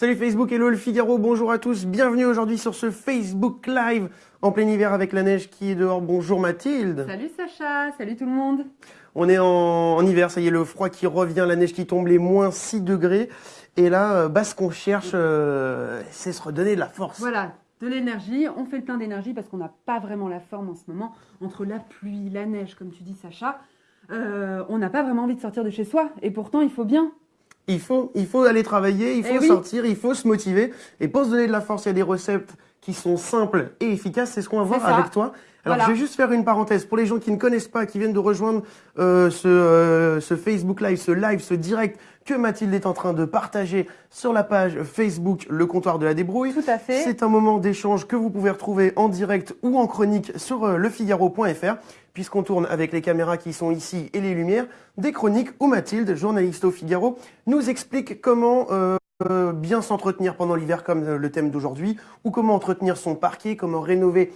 Salut Facebook, hello le Figaro, bonjour à tous, bienvenue aujourd'hui sur ce Facebook Live en plein hiver avec la neige qui est dehors. Bonjour Mathilde. Salut Sacha, salut tout le monde. On est en, hiver, ça y est, le froid qui revient, la neige qui tombe, les moins 6 degrés. Et là, euh, bah, ce qu'on cherche, euh, c'est se redonner de la force. Voilà, de l'énergie. On fait le plein d'énergie parce qu'on n'a pas vraiment la forme en ce moment. Entre la pluie, la neige, comme tu dis Sacha, euh, on n'a pas vraiment envie de sortir de chez soi. Et pourtant, il faut bien. Il faut, il faut aller travailler, il eh faut sortir, il faut se motiver. Et pour se donner de la force, il y a des recettes qui sont simples et efficaces. C'est ce qu'on va voir avec toi. Alors, je vais juste faire une parenthèse. Pour les gens qui ne connaissent pas, qui viennent de rejoindre euh, ce, euh, ce Facebook Live, ce live, ce direct que Mathilde est en train de partager sur la page Facebook Le Comptoir de la Débrouille. Tout à fait. C'est un moment d'échange que vous pouvez retrouver en direct ou en chronique sur euh, lefigaro.fr puisqu'on tourne avec les caméras qui sont ici et les lumières, des chroniques où Mathilde, journaliste au Figaro, nous explique comment euh, euh, bien s'entretenir pendant l'hiver comme euh, le thème d'aujourd'hui, ou comment entretenir son parquet, comment rénover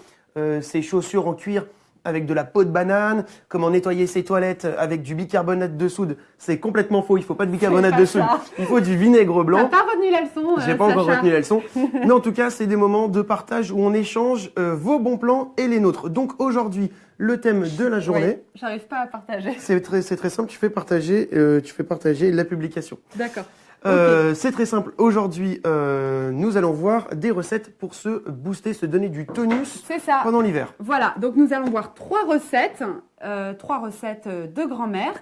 ses chaussures en cuir avec de la peau de banane, comment nettoyer ses toilettes avec du bicarbonate de soude. C'est complètement faux, il faut pas de bicarbonate de soude, il faut du vinaigre blanc. T'as pas retenu la leçon J'ai pas encore retenu la leçon. Mais en tout cas, c'est des moments de partage où on échange vos bons plans et les nôtres. Donc aujourd'hui, le thème de la journée. J'arrive pas à partager. C'est très, très simple, tu fais partager, euh, tu fais partager la publication. D'accord. Euh, C'est très simple. Aujourd'hui, euh, nous allons voir des recettes pour se booster, se donner du tonus pendant l'hiver. Voilà, donc nous allons voir trois recettes, euh, trois recettes de grand-mère.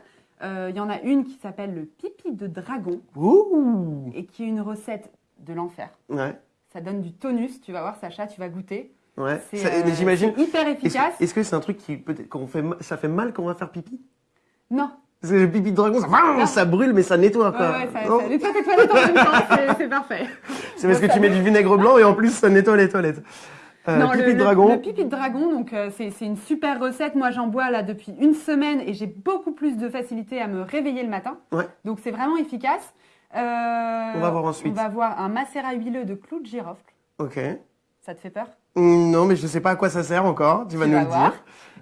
Il y en a une qui s'appelle le pipi de dragon Ouh. et qui est une recette de l'enfer. Ouais. Ça donne du tonus, tu vas voir Sacha, tu vas goûter. Ouais. Euh, j'imagine. hyper efficace. Est-ce que c'est un truc qui peut-être quand on fait ça fait mal quand on va faire pipi? Non. C'est le pipi de dragon, ça, ça, brûle mais ça nettoie quoi. Ouais, ouais, ça, ça nettoie tes toilettes en même temps, c'est parfait. C'est parce que tu mets du vinaigre blanc et en plus ça nettoie les toilettes. Euh, non, pipi le, de dragon. Le, pipi de dragon, donc euh, c'est une super recette. Moi, j'en bois là depuis une semaine et j'ai beaucoup plus de facilité à me réveiller le matin. Ouais. Donc c'est vraiment efficace. Euh, on va voir ensuite. On va voir un macérat huileux de clous de girofle. Ok. Ça te fait peur? Non, mais je ne sais pas à quoi ça sert encore. Tu vas nous le dire.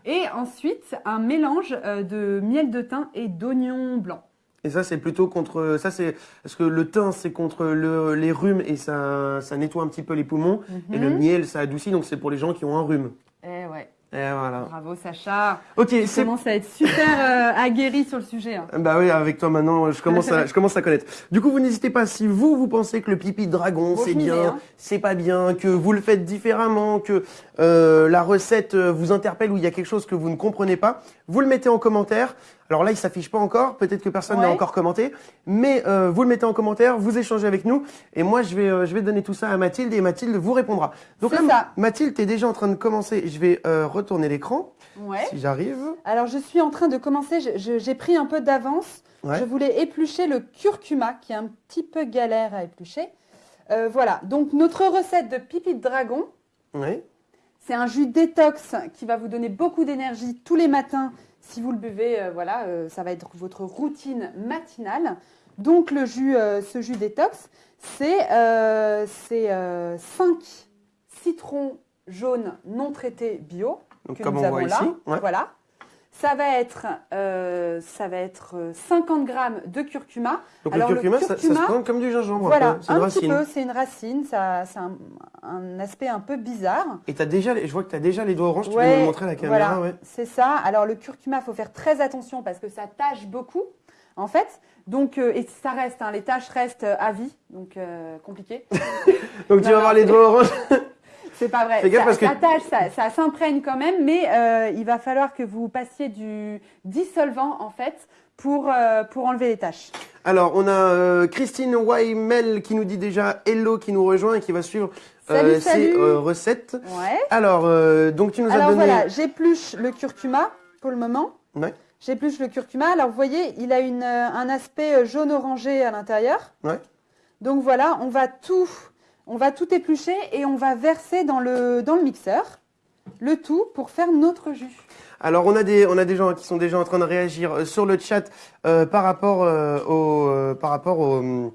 Et ensuite, un mélange euh, de miel de thym et d'oignon blanc. Et ça, c'est plutôt contre. Ça, c'est parce que le thym, c'est contre le, les rhumes et ça, ça nettoie un petit peu les poumons. Et le mhm. miel, ça adoucit, donc c'est pour les gens qui ont un rhume. Eh ouais. Et voilà. Bravo Sacha. Ok, tu commences à être super euh, aguerri sur le sujet. Hein. Bah oui, avec toi maintenant, je commence à, je commence à connaître. Du coup, vous n'hésitez pas si vous vous pensez que le pipi de dragon c'est bien, hein. c'est pas bien, que vous le faites différemment, que euh, la recette euh, vous interpelle ou il y a quelque chose que vous ne comprenez pas, vous le mettez en commentaire. Alors là, il s'affiche pas encore, peut-être que personne n'a encore commenté, mais euh, vous le mettez en commentaire, vous échangez avec nous, et moi je vais euh, je vais donner tout ça à Mathilde et Mathilde vous répondra. Donc là, ça. Mathilde, tu es déjà en train de commencer. Je vais euh, retourner l'écran, ouais. si j'arrive. Alors je suis en train de commencer. J'ai pris un peu d'avance. Je voulais éplucher le curcuma, qui est un petit peu galère à éplucher. voilà. Donc notre recette de pipi de dragon. C'est un jus détox qui va vous donner beaucoup d'énergie tous les matins si vous le buvez, euh, voilà, euh, ça va être votre routine matinale. Donc le jus, euh, ce jus détox, c'est 5 citrons jaunes non traités bio que nous avons là. Voilà. Ça va être, euh, ça va être 50 grammes de curcuma. Donc le curcuma, ça, se présente comme du gingembre. Voilà, un, un petit peu, c'est une racine, ça, c'est un, aspect un peu bizarre. Et as déjà, je vois que tu as déjà les doigts oranges, tu peux nous montrer à la caméra. Voilà, c'est ça. Alors le curcuma, il faut faire très attention parce que ça tâche beaucoup, en fait. Donc, euh, et ça reste, hein, les tâches restent à vie, donc euh, compliqué. donc tu vas avoir les doigts oranges C'est pas vrai. ça, tâche, ça, s'imprègne quand même, mais euh, il va falloir que vous passiez du dissolvant en fait pour, euh, pour enlever les taches. Alors, on a euh, Christine Waimel qui nous dit déjà hello, qui nous rejoint et qui va suivre ces recettes. Ouais. Alors, donc tu nous as donné... Alors voilà, j'épluche le curcuma pour le moment. Ouais. J'épluche le curcuma. Alors, vous voyez, il a une, un aspect jaune-orangé à l'intérieur. Ouais. Donc voilà, on va tout on va tout éplucher et on va verser dans le, dans le mixeur le tout pour faire notre jus. Alors on a des on a des gens qui sont déjà en train de réagir euh, sur le chat euh, par rapport euh, au par rapport au,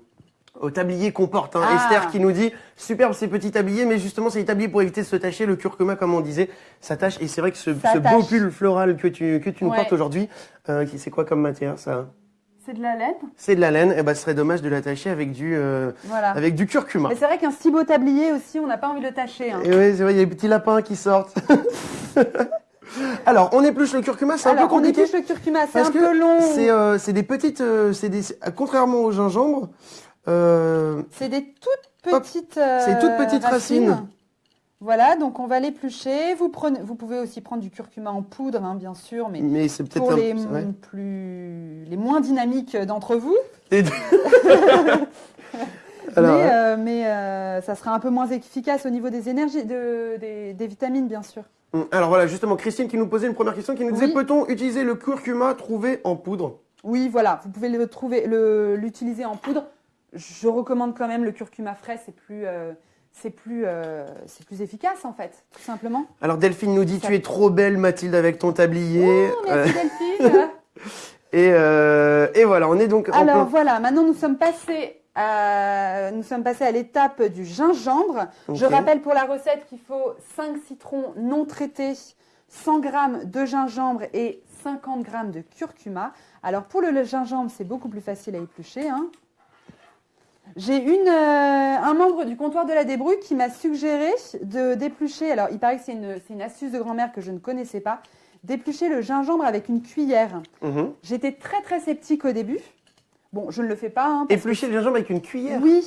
tablier qu'on porte. Hein. Ah. Esther qui nous dit superbe ces petits tabliers, mais justement c'est des tabliers pour éviter de se tacher. Le curcuma, comme on disait, ça tâche. Et c'est vrai que ce, beau pull floral que tu que tu nous portes aujourd'hui, c'est quoi comme matière ça? C'est de la laine. C'est de la laine. Et ben, ce serait dommage de l'attacher avec du, euh, Voilà. avec du curcuma. Mais c'est vrai qu'un si beau tablier aussi, on n'a pas envie de le tâcher. hein. Et oui, c'est vrai, il y a des petits lapins qui sortent. Alors, on épluche le curcuma, c'est un peu Alors, on compliqué. épluche le curcuma, c'est un peu long. C'est euh, des petites, euh, c'est des, contrairement au gingembre, C'est des toutes petites, C'est toutes petites racines. Voilà, donc on va l'éplucher. Vous, prenez, vous pouvez aussi prendre du curcuma en poudre, hein, bien sûr, mais pour les, plus, moins dynamiques d'entre vous. Et- Alors, mais euh, mais, euh, ça sera un peu moins efficace au niveau des énergies, de, des, des vitamines, bien sûr. hum, alors voilà, justement, Christine qui nous posait une première question, qui nous disait Oui. peut-on utiliser le curcuma trouvé en poudre? Oui, voilà, vous pouvez le trouver, le- l'utiliser en poudre. Je recommande quand même le curcuma frais, c'est plus, euh, c'est plus, euh, c'est plus efficace en fait, tout simplement. Alors Delphine nous dit tu es trop belle Mathilde avec ton tablier. Oh, merci Delphine. et, euh, et voilà, on est donc en Alors plein- voilà, maintenant nous sommes passés à, nous sommes passés à l'étape du gingembre. Je rappelle pour la recette qu'il faut 5 citrons non traités, 100 g de gingembre et 50 g de curcuma. Alors pour le, le gingembre, c'est beaucoup plus facile à éplucher. hein. J'ai une, euh, un membre du comptoir de la débrouille qui m'a suggéré de d'éplucher. Alors il paraît que c'est une, c'est une astuce de grand-mère que je ne connaissais pas. D'éplucher le gingembre avec une cuillère. Mhm. J'étais très très sceptique au début. Bon, je ne le fais pas. hein, parce Éplucher le gingembre avec une cuillère? Oui.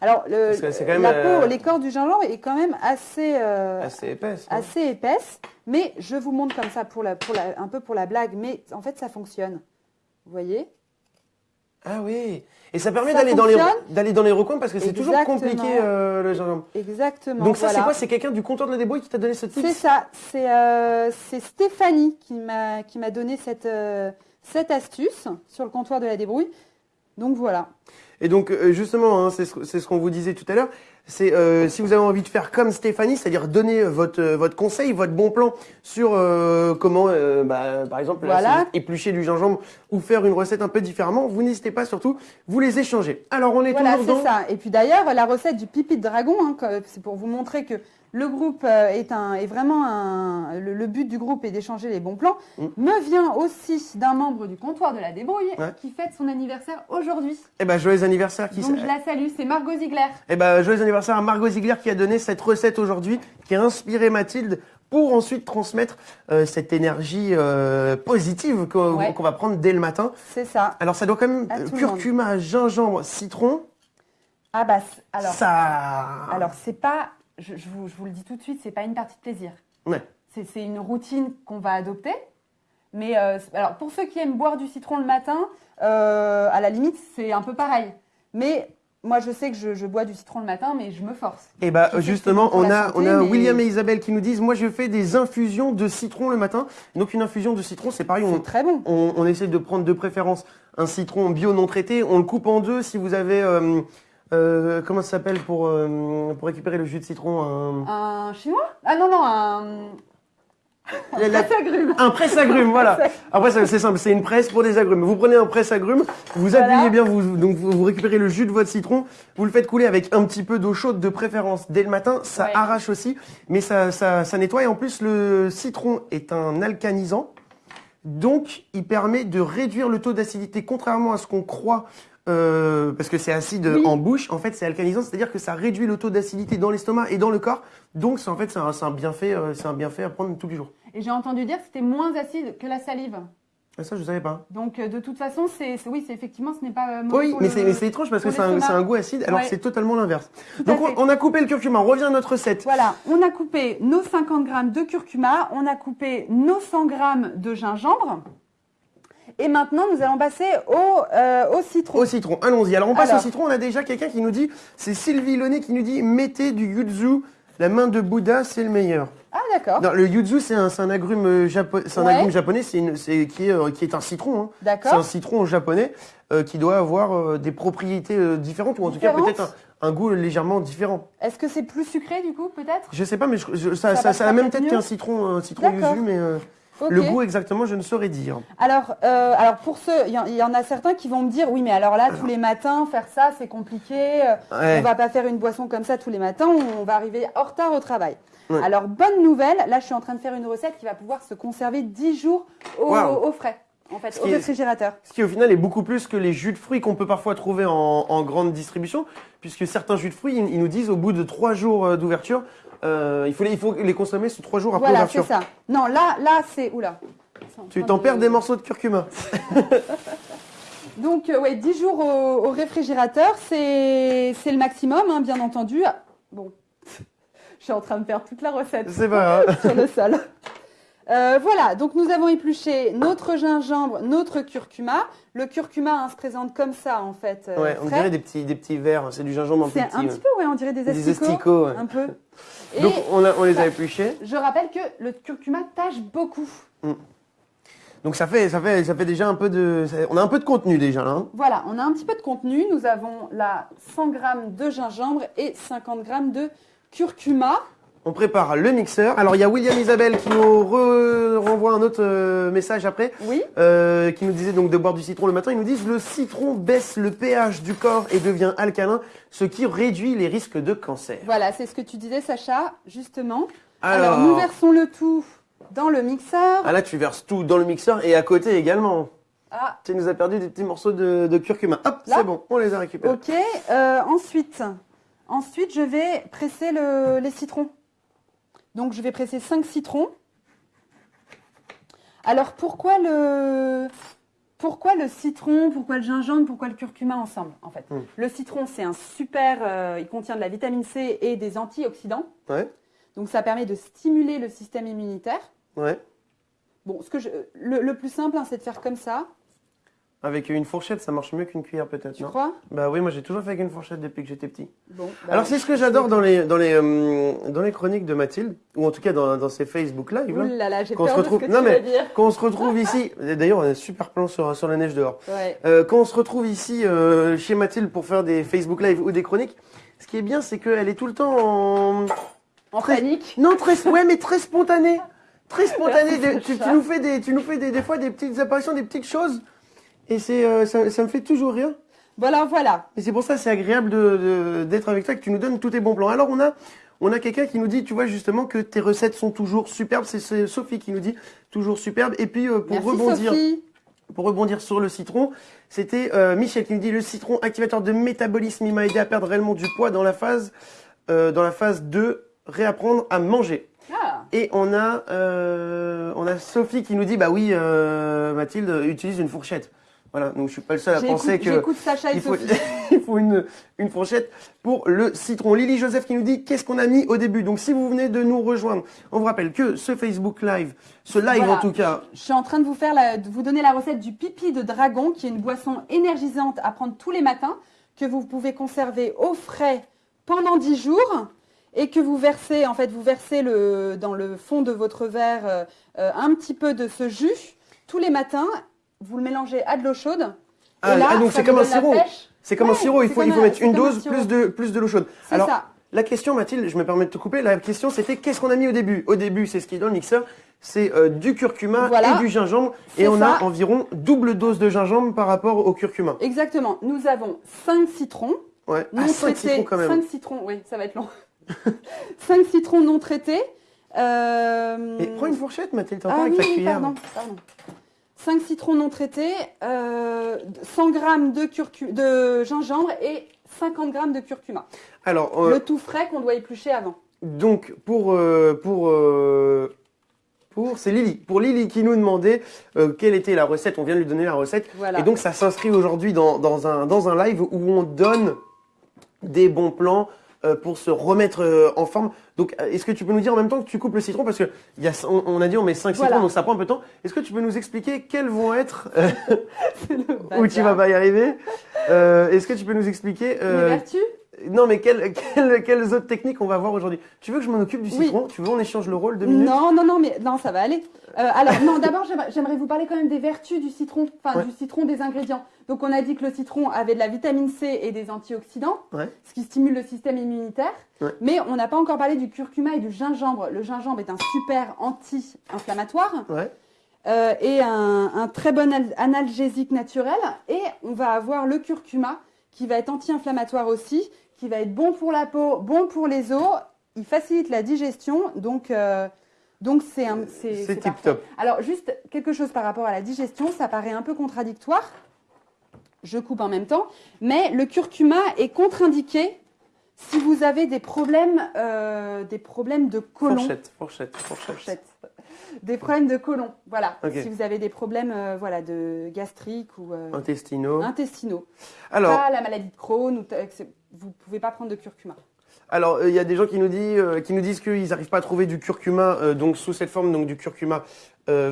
Alors, le, Parce que c'est quand même, la euh, peau, l'écorce du gingembre est quand même assez, euh, Assez épaisse. assez épaisse. Mais je vous montre comme ça pour la, pour la, un peu pour la blague. Mais en fait, ça fonctionne. Vous voyez? Ah oui. Et ça permet d'aller dans les fonctionne d'aller dans les recoins parce que c'est toujours compliqué euh, le gingembre. Exactement. Donc ça c'est quoi? C'est quelqu'un du comptoir de la débrouille qui t'a donné ce C'est tips ça. C'est euh, c'est Stéphanie qui m'a qui m'a donné cette, euh, cette astuce sur le comptoir de la débrouille. Donc voilà. Et donc justement, hein, c'est ce, c'est ce qu'on vous disait tout à l'heure. C'est euh, si vous avez envie de faire comme Stéphanie, c'est-à-dire donner votre euh, votre conseil, votre bon plan sur euh, comment, euh, bah, par exemple, Voilà. c'est éplucher du gingembre ou faire une recette un peu différemment. Vous n'hésitez pas surtout, vous les échangez. Alors on est Voilà, toujours c'est dans. ça. Et puis d'ailleurs, la recette du pipi de dragon, hein, c'est pour vous montrer que le groupe euh, est, un, est vraiment un. Le, le but du groupe est d'échanger les bons plans, Mm. me vient aussi d'un membre du comptoir de la débrouille Ouais. qui fête son anniversaire aujourd'hui. Eh ben joyeux anniversaire qui Donc je la salue, c'est Margot Ziegler. Eh ben, joyeux anniversaire à Margot Ziegler qui a donné cette recette aujourd'hui, qui a inspiré Mathilde pour ensuite transmettre euh, cette énergie euh, positive qu'on Ouais. va prendre dès le matin. C'est ça. Alors ça doit quand même euh, curcuma, gingembre, citron. Ah bah, alors, ça. alors c'est pas. Je, je vous, je vous le dis tout de suite, c'est pas une partie de plaisir. Ouais. C'est une routine qu'on va adopter. Mais euh, alors pour ceux qui aiment boire du citron le matin, euh, à la limite c'est un peu pareil. Mais moi je sais que je, je bois du citron le matin, mais je me force. Et bah sais que justement, on a, santé, on a mais- William et Isabelle qui nous disent, moi je fais des infusions de citron le matin. Donc une infusion de citron, c'est pareil, on, C'est très bon. on, on essaie de prendre de préférence un citron bio non traité. On le coupe en deux si vous avez, euh, euh, comment ça s'appelle pour, euh, pour récupérer le jus de citron un- Un chinois? Ah non non un. La- la- agrumes. Un presse-agrumes, voilà. Après, c'est simple, c'est une presse pour des agrumes. Vous prenez un presse-agrumes, vous Voilà. appuyez bien, vous, donc vous, vous récupérez le jus de votre citron, vous le faites couler avec un petit peu d'eau chaude de préférence dès le matin. Ça Ouais. arrache aussi, mais ça, ça, ça nettoie. Et en plus, le citron est un alcanisant, donc il permet de réduire le taux d'acidité, contrairement à ce qu'on croit. Euh, parce que c'est acide Oui. en bouche, en fait c'est alcanisant, c'est-à-dire que ça réduit le taux d'acidité dans l'estomac et dans le corps. Donc c'est en fait c'est un, bienfait, euh, c'est un bienfait à prendre tous les jours. Et j'ai entendu dire que c'était moins acide que la salive. Ah, Ça je savais pas. Donc euh, de toute façon c'est oui c'est effectivement ce n'est pas mauvais Oui, mais le- c'est étrange parce que c'est un, goût acide, alors Ouais. que c'est totalement l'inverse. Donc on, on a coupé le curcuma, on revient à notre recette. Voilà, on a coupé nos 50 grammes de curcuma, on a coupé nos 100 grammes de gingembre. Et maintenant, nous allons passer au, euh, au citron. Au citron, allons-y. Alors on passe Alors. au citron, on a déjà quelqu'un qui nous dit, c'est Sylvie Launay qui nous dit, mettez du yuzu, la main de Bouddha, c'est le meilleur. Ah, d'accord. Non, le yuzu, c'est un, un agrume euh, un Ouais. agrume japonais, c'est une- c'est qui est, euh, qui est un citron. hein. C'est un D'accord. citron japonais euh, qui doit avoir euh, des propriétés euh, différentes ou en tout cas peut-être un, un goût légèrement différent. Est-ce que c'est plus sucré du coup, peut-être? Je sais pas, mais je- je- ça, Ça ça, ça a la même tête qu'un citron, un citron D'accord. yuzu, mais le goût exactement, je ne saurais dire. Alors, euh, alors pour ceux, il y, en- il y en a certains qui vont me dire, oui, mais alors là, tous les matins, faire ça, c'est compliqué. euh, Ouais. On va pas faire une boisson comme ça tous les matins, on va arriver en retard au travail. Ouais. Alors, bonne nouvelle, là, je suis en train de faire une recette qui va pouvoir se conserver 10 jours au, frais. en fait, Ce au est- réfrigérateur. Ce qui au final est beaucoup plus que les jus de fruits qu'on peut parfois trouver en, en grande distribution, puisque certains jus de fruits, ils, ils nous disent au bout de trois jours euh, d'ouverture, euh, il, faut les, il faut les consommer sous trois jours après Voilà, c'est ça. Non, là, là, c'est. Oula. En Tu t'en perds des morceaux de curcuma. Donc, euh, ouais, 10 jours au, au réfrigérateur, c'est le maximum, hein, bien entendu. Bon, je suis en train de faire toute la recette C'est pas grave. sur le sol. Euh, voilà, donc nous avons épluché notre gingembre, notre curcuma. Le curcuma hein, se présente comme ça, en fait. euh, Ouais, on dirait des petits, des petits verres, c'est du gingembre C'est petit. un petit peu, ouais, on dirait des Des asticots. asticots, ouais. Un peu. Et Donc on, a- on les a épluchés. je rappelle que le curcuma tâche beaucoup. Donc ça fait, ça fait, ça fait déjà un peu de, ça- on a un peu de contenu déjà là. hein. Voilà, on a un petit peu de contenu. Nous avons là 100 g de gingembre et 50 g de curcuma. On prépare le mixeur. Alors il y a William Isabelle qui nous re- renvoie un autre euh, message après, Oui, euh, qui nous disait donc de boire du citron le matin. Ils nous disent le citron baisse le pH du corps et devient alcalin, ce qui réduit les risques de cancer. voilà, c'est ce que tu disais, Sacha, justement. Alors, Alors, nous versons le tout dans le mixeur. ah là tu verses tout dans le mixeur et à côté également. Ah, Tu nous as perdu des petits morceaux de, de curcuma. Hop, c'est bon, on les a récupérés. ok. Euh, ensuite, ensuite, je vais presser le- les citrons. Donc, je vais presser 5 citrons. Alors, pourquoi le, pourquoi le citron, pourquoi le gingembre, pourquoi le curcuma ensemble, en fait? Hmm. Le citron, c'est un super... euh, il contient de la vitamine C et des antioxydants. Ouais, Donc, ça permet de stimuler le système immunitaire. ouais. Bon, ce que je, le, le plus simple, hein, c'est de faire comme ça, Avec une fourchette, ça marche mieux qu'une cuillère peut-être, tu non crois? Bah oui, moi j'ai toujours fait avec une fourchette depuis que j'étais petit. Bon. bah, Alors c'est ce que j'adore dans les dans les euh, dans les chroniques de Mathilde ou en tout cas dans, dans ses Facebook Live Ouh là, là là, j'ai Qu'on peur se de ce retrouve- que tu non, mais- vas dire. quand on se retrouve ici. D'ailleurs, on a un super plan sur sur la neige dehors. Ouais. Euh, quand on se retrouve ici euh, chez Mathilde pour faire des Facebook Live ou des chroniques, ce qui est bien, c'est qu'elle est tout le temps en En Très- panique. non très ouais mais très spontanée, très spontanée. Des- tu, tu nous fais des tu nous fais des, des fois des petites apparitions, des petites choses et c'est euh, ça, ça me fait toujours rire. Voilà, voilà. Et c'est pour ça c'est agréable de- d'être avec toi, que tu nous donnes tous tes bons plans. Alors on a, on a quelqu'un qui nous dit, tu vois justement que tes recettes sont toujours superbes. C'est- Sophie qui nous dit toujours superbe. Et puis euh, pour Merci rebondir, Sophie. pour rebondir sur le citron, c'était euh, Michel qui nous dit le citron activateur de métabolisme, il m'a aidé à perdre réellement du poids dans la phase, euh, dans la phase de réapprendre à manger. Ah, Et on a, on a Sophie qui nous dit, bah oui, Mathilde utilise une fourchette. Voilà, donc je suis pas le seul à penser que Sacha il faut, il faut une, une fourchette pour le citron. Lily Joseph qui nous dit qu'est-ce qu'on a mis au début? Donc si vous venez de nous rejoindre, on vous rappelle que ce Facebook Live, ce live Voilà. en tout cas, Je suis en train de vous faire la- de vous donner la recette du pipi de dragon, qui est une boisson énergisante à prendre tous les matins, que vous pouvez conserver au frais pendant 10 jours et que vous versez, en fait, vous versez le, dans le fond de votre verre euh, euh, un petit peu de ce jus tous les matins. Vous le mélangez à de l'eau chaude. Ah, et là, ah, donc c'est comme un sirop. c'est comme Ouais, un sirop, il faut, il comme faut un- mettre une un dose plus de, plus de l'eau chaude. Alors, ça. la question Mathilde, je me permets de te couper, la question c'était qu'est-ce qu'on a mis au début? Au début, c'est ce qui est dans le mixeur, c'est euh, du curcuma Voilà. et du gingembre. Et on a environ double dose de gingembre par rapport au curcuma. Exactement. Nous avons 5 citrons. Ouais, non ah, 5 traités. citrons quand même. 5 citrons, oui, ça va être long. 5 citrons non traités. Euh, Et prends une fourchette Mathilde, t'as ah encore avec oui, ta cuillère. pardon, pardon. 5 citrons non traités, euh, 100 g de, curcu- de gingembre et 50 g de curcuma. Alors, euh, Le tout frais qu'on doit éplucher avant. Donc pour euh, pour euh, pour c'est Lily pour Lily qui nous demandait euh, quelle était la recette on vient de lui donner la recette Voilà. et donc ça s'inscrit aujourd'hui dans, dans un dans un live où on donne des bons plans euh, pour se remettre euh, en forme. Donc euh, est-ce que tu peux nous dire en même temps que tu coupes le citron parce que il y a on, on a dit on met 5 Voilà. citrons donc ça prend un peu de temps. Est-ce que tu peux nous expliquer quels vont être euh, où tu vas pas y arriver? Euh, est-ce que tu peux nous expliquer Les euh, vertus? Non, mais quelles, quelles, quelles autres techniques on va voir aujourd'hui? Tu veux que je m'en occupe du Oui. citron? Tu veux on échange le rôle deux minutes? Non, non, non, mais non, ça va aller. Euh, alors, non, d'abord, j'aimerais- vous parler quand même des vertus du citron, enfin Ouais. du citron des ingrédients. Donc, on a dit que le citron avait de la vitamine C et des antioxydants, Ouais. ce qui stimule le système immunitaire. Ouais. Mais on n'a pas encore parlé du curcuma et du gingembre. Le gingembre est un super anti-inflammatoire euh, et un, un très bon al- analgésique naturel. Et on va avoir le curcuma qui va être anti-inflammatoire aussi, qui va être bon pour la peau, bon pour les os. Il facilite la digestion, donc, euh, Donc c'est un, c'est, tip top. Alors juste quelque chose par rapport à la digestion, ça paraît un peu contradictoire. Je coupe en même temps, mais le curcuma est contre-indiqué si vous avez des problèmes, euh, des problèmes de côlon. Fourchette, fourchette, fourchette. Fourchette. Des problèmes de côlon, voilà. Si vous avez des problèmes, euh, voilà, de gastrique ou euh, Intestinaux. intestinaux, Alors, pas la maladie de Crohn, ou vous pouvez pas prendre de curcuma. alors euh, il y a des gens qui nous disent, euh, qui nous disent qu'ils n'arrivent pas à trouver du curcuma, euh, donc sous cette forme, donc du curcuma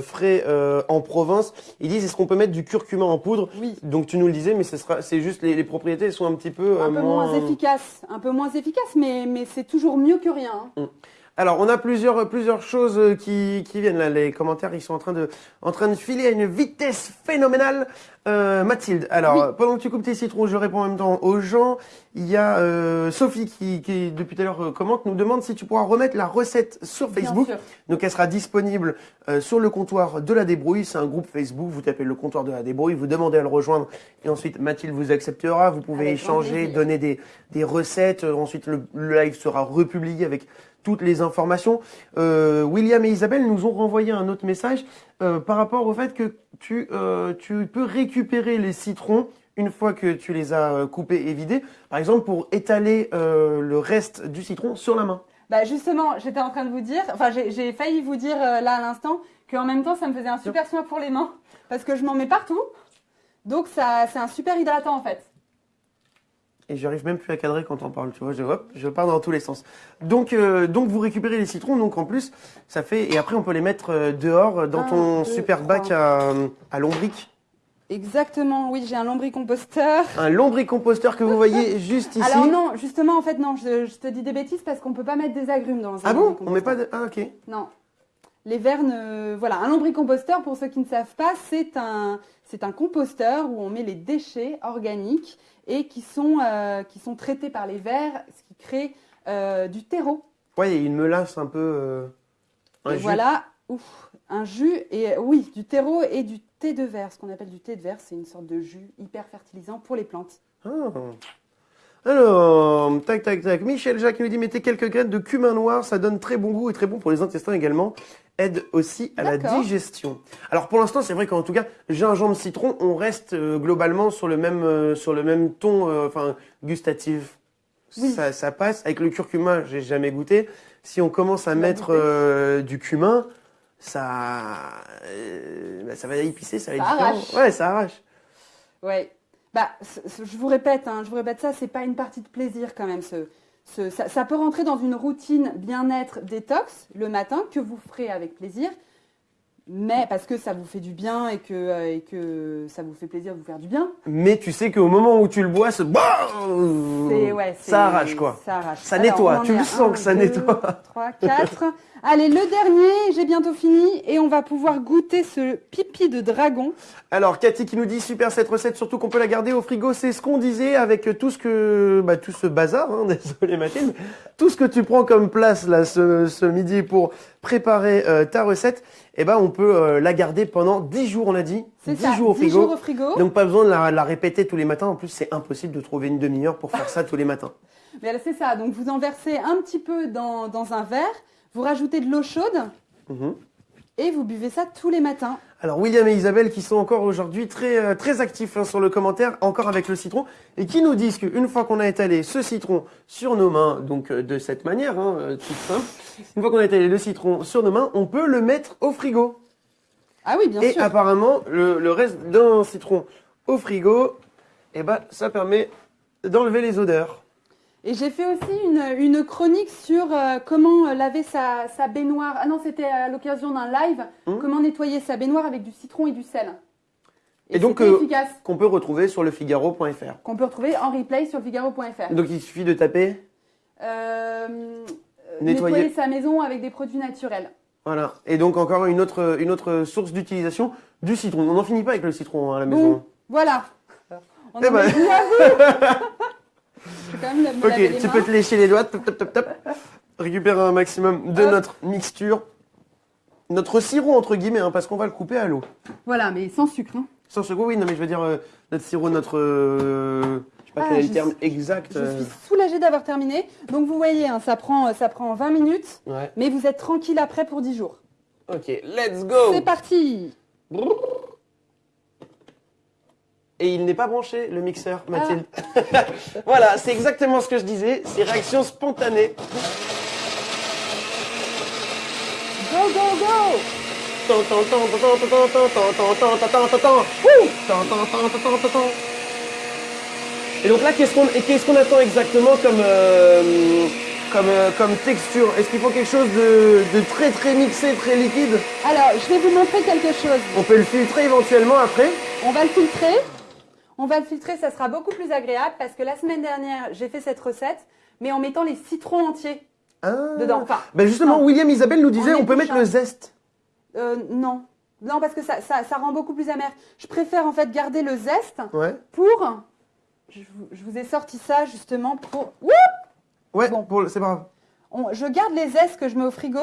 frais en Provence. Ils disent, est-ce qu'on peut mettre du curcuma en poudre? Oui. Donc tu nous le disais, mais c'est juste les, les propriétés elles sont un petit peu, Un peu moins efficace, un peu moins efficace, mais, mais c'est toujours mieux que rien. hein. Alors, on a plusieurs, plusieurs choses euh, qui, qui viennent là. Les commentaires, ils sont en train de, en train de filer à une vitesse phénoménale. Euh, Mathilde, alors, Oui. euh, pendant que tu coupes tes citrons, je réponds en même temps aux gens. Il y a euh, Sophie qui, qui, depuis tout à l'heure, euh, commente, nous demande si tu pourras remettre la recette sur Facebook. Donc, elle sera disponible euh, sur le comptoir de la débrouille. C'est un groupe Facebook. Vous tapez le comptoir de la débrouille, vous demandez à le rejoindre. Et ensuite, Mathilde vous acceptera. Vous pouvez Avec échanger, donner des, des recettes. Euh, Ensuite, le, le live sera republié avec toutes les informations. Euh, William et Isabelle nous ont renvoyé un autre message euh, par rapport au fait que tu, euh, tu peux récupérer les citrons une fois que tu les as coupés et vidés, par exemple pour étaler le reste du citron sur la main. Bah justement, j'étais en train de vous dire, enfin j'ai failli vous dire là à l'instant qu'en même temps ça me faisait un super soin pour les mains parce que je m'en mets partout. Donc ça c'est un super hydratant en fait. Et j'arrive même plus à cadrer quand on parle, tu vois, je, hop, je pars dans tous les sens. Donc, euh, donc vous récupérez les citrons, donc en plus, ça fait, et après on peut les mettre euh, dehors euh, dans Un, ton super bac à, à lombric. Exactement, oui, j'ai un lombricomposteur. Un lombricomposteur que vous voyez juste ici. Alors non, justement en fait non, je, je te dis des bêtises parce qu'on peut pas mettre des agrumes dans un Ah bon? On met pas de... Ah ok. Non. Les vers ne... Voilà, un lombricomposteur, pour ceux qui ne savent pas, c'est un, c'est un composteur où on met les déchets organiques et qui sont, euh, qui sont traités par les vers, ce qui crée euh, du terreau. Ouais, il une melasse un peu... euh, un et jus. voilà, ouf, un jus, et oui, du terreau et du thé de verre. Ce qu'on appelle du thé de verre, c'est une sorte de jus hyper fertilisant pour les plantes. Ah. Alors, tac, tac, tac. Michel Jacques nous dit, mettez quelques graines de cumin noir, ça donne très bon goût et très bon pour les intestins également. Aide aussi à la digestion. Alors pour l'instant, c'est vrai qu'en tout cas, gingembre, citron, on reste euh, globalement sur le même, euh, sur le même ton, euh, enfin, gustatif. Oui. Ça, ça passe. Avec le curcuma, j'ai jamais goûté. Si on commence à mettre du cumin, ça, bah, ça va épicer, ça va être Ça différent. arrache. Ouais, ça arrache. Ouais. Bah, je vous répète, hein, je vous répète ça, c'est pas une partie de plaisir quand même. Ce, ça peut rentrer dans une routine bien-être détox le matin que vous ferez avec plaisir, mais parce que ça vous fait du bien et que, euh, et que ça vous fait plaisir de vous faire du bien. Mais tu sais qu'au moment où tu le bois, c'est C'est ouais, ça arrache quoi. Ça arrache. Ça nettoie, tu le sens que ça nettoie. 3, 4. Allez, le dernier, j'ai bientôt fini et on va pouvoir goûter ce pipi de dragon. Alors Cathy qui nous dit super cette recette, surtout qu'on peut la garder au frigo, c'est ce qu'on disait avec tout ce que, bah, tout ce bazar, hein, désolé Mathilde, tout ce que tu prends comme place là ce, ce midi pour préparer euh, ta recette, eh ben on peut euh, la garder pendant 10 jours on a dit, C'est 10 ça, jours au 10 frigo. jours au frigo. Donc pas besoin de la, la répéter tous les matins. En plus, c'est impossible de trouver une demi-heure pour faire ça tous les matins. Mais c'est ça. Donc, vous en versez un petit peu dans, dans un verre, vous rajoutez de l'eau chaude Mhm. et vous buvez ça tous les matins. Alors William et Isabelle qui sont encore aujourd'hui très euh, très actifs hein, sur le commentaire, encore avec le citron, et qui nous disent qu'une fois qu'on a étalé ce citron sur nos mains, donc euh, de cette manière, hein, euh, toute simple, une fois qu'on a étalé le citron sur nos mains, on peut le mettre au frigo. Ah oui, bien et sûr. apparemment, le, le reste d'un citron au frigo, eh ben, ça permet d'enlever les odeurs. Et j'ai fait aussi une, une chronique sur euh, comment euh, laver sa, sa baignoire. Ah non, c'était à l'occasion d'un live. Mhm. Comment nettoyer sa baignoire avec du citron et du sel. Et donc, euh. Qu'on peut retrouver sur lefigaro.fr. Qu'on peut retrouver en replay sur figaro.fr. Donc il suffit de taper, Euh, Nettoyer. nettoyer sa maison avec des produits naturels. voilà. Et donc encore une autre, une autre source d'utilisation du citron. On n'en finit pas avec le citron hein, à la maison. Bon, voilà. On Eh en ben. quand même Ok, les tu mains. peux te lécher les doigts, top, top, top, top. Récupérer un maximum de Hop. notre mixture. Notre sirop, entre guillemets, hein, parce qu'on va le couper à l'eau. Voilà, mais sans sucre. hein. Sans secouer, oui, non, mais je veux dire, euh, notre sirop, notre. euh, je sais pas Ah, quel est le terme suis- exact. Je euh, suis soulagée d'avoir terminé. Donc vous voyez, hein, ça, prend, ça prend 20 minutes, Ouais. mais vous êtes tranquille après pour 10 jours. Ok, let's go C'est parti et il n'est pas branché, le mixeur, Mathilde. Voilà, c'est exactement ce que je disais, c'est réaction spontanée. Go, go, go et donc là, qu'est-ce qu'on qu'est-ce attend exactement comme comme, texture Est-ce qu'il faut quelque chose de, très très mixé, très liquide Alors, je vais vous montrer quelque chose. On peut le filtrer éventuellement après On va le filtrer. On va le filtrer, ça sera beaucoup plus agréable parce que la semaine dernière, j'ai fait cette recette, mais en mettant les citrons entiers ah. dedans. Enfin, Ben justement, Non. William Isabelle nous disait On on peut mettre le zeste. euh, non. Non, parce que ça, ça, ça rend beaucoup plus amer. Je préfère en fait garder le zeste Ouais. pour... Je vous, je vous ai sorti ça justement pour... Ouh Ouais, Bon. c'est pas grave. On- je garde les zestes que je mets au frigo.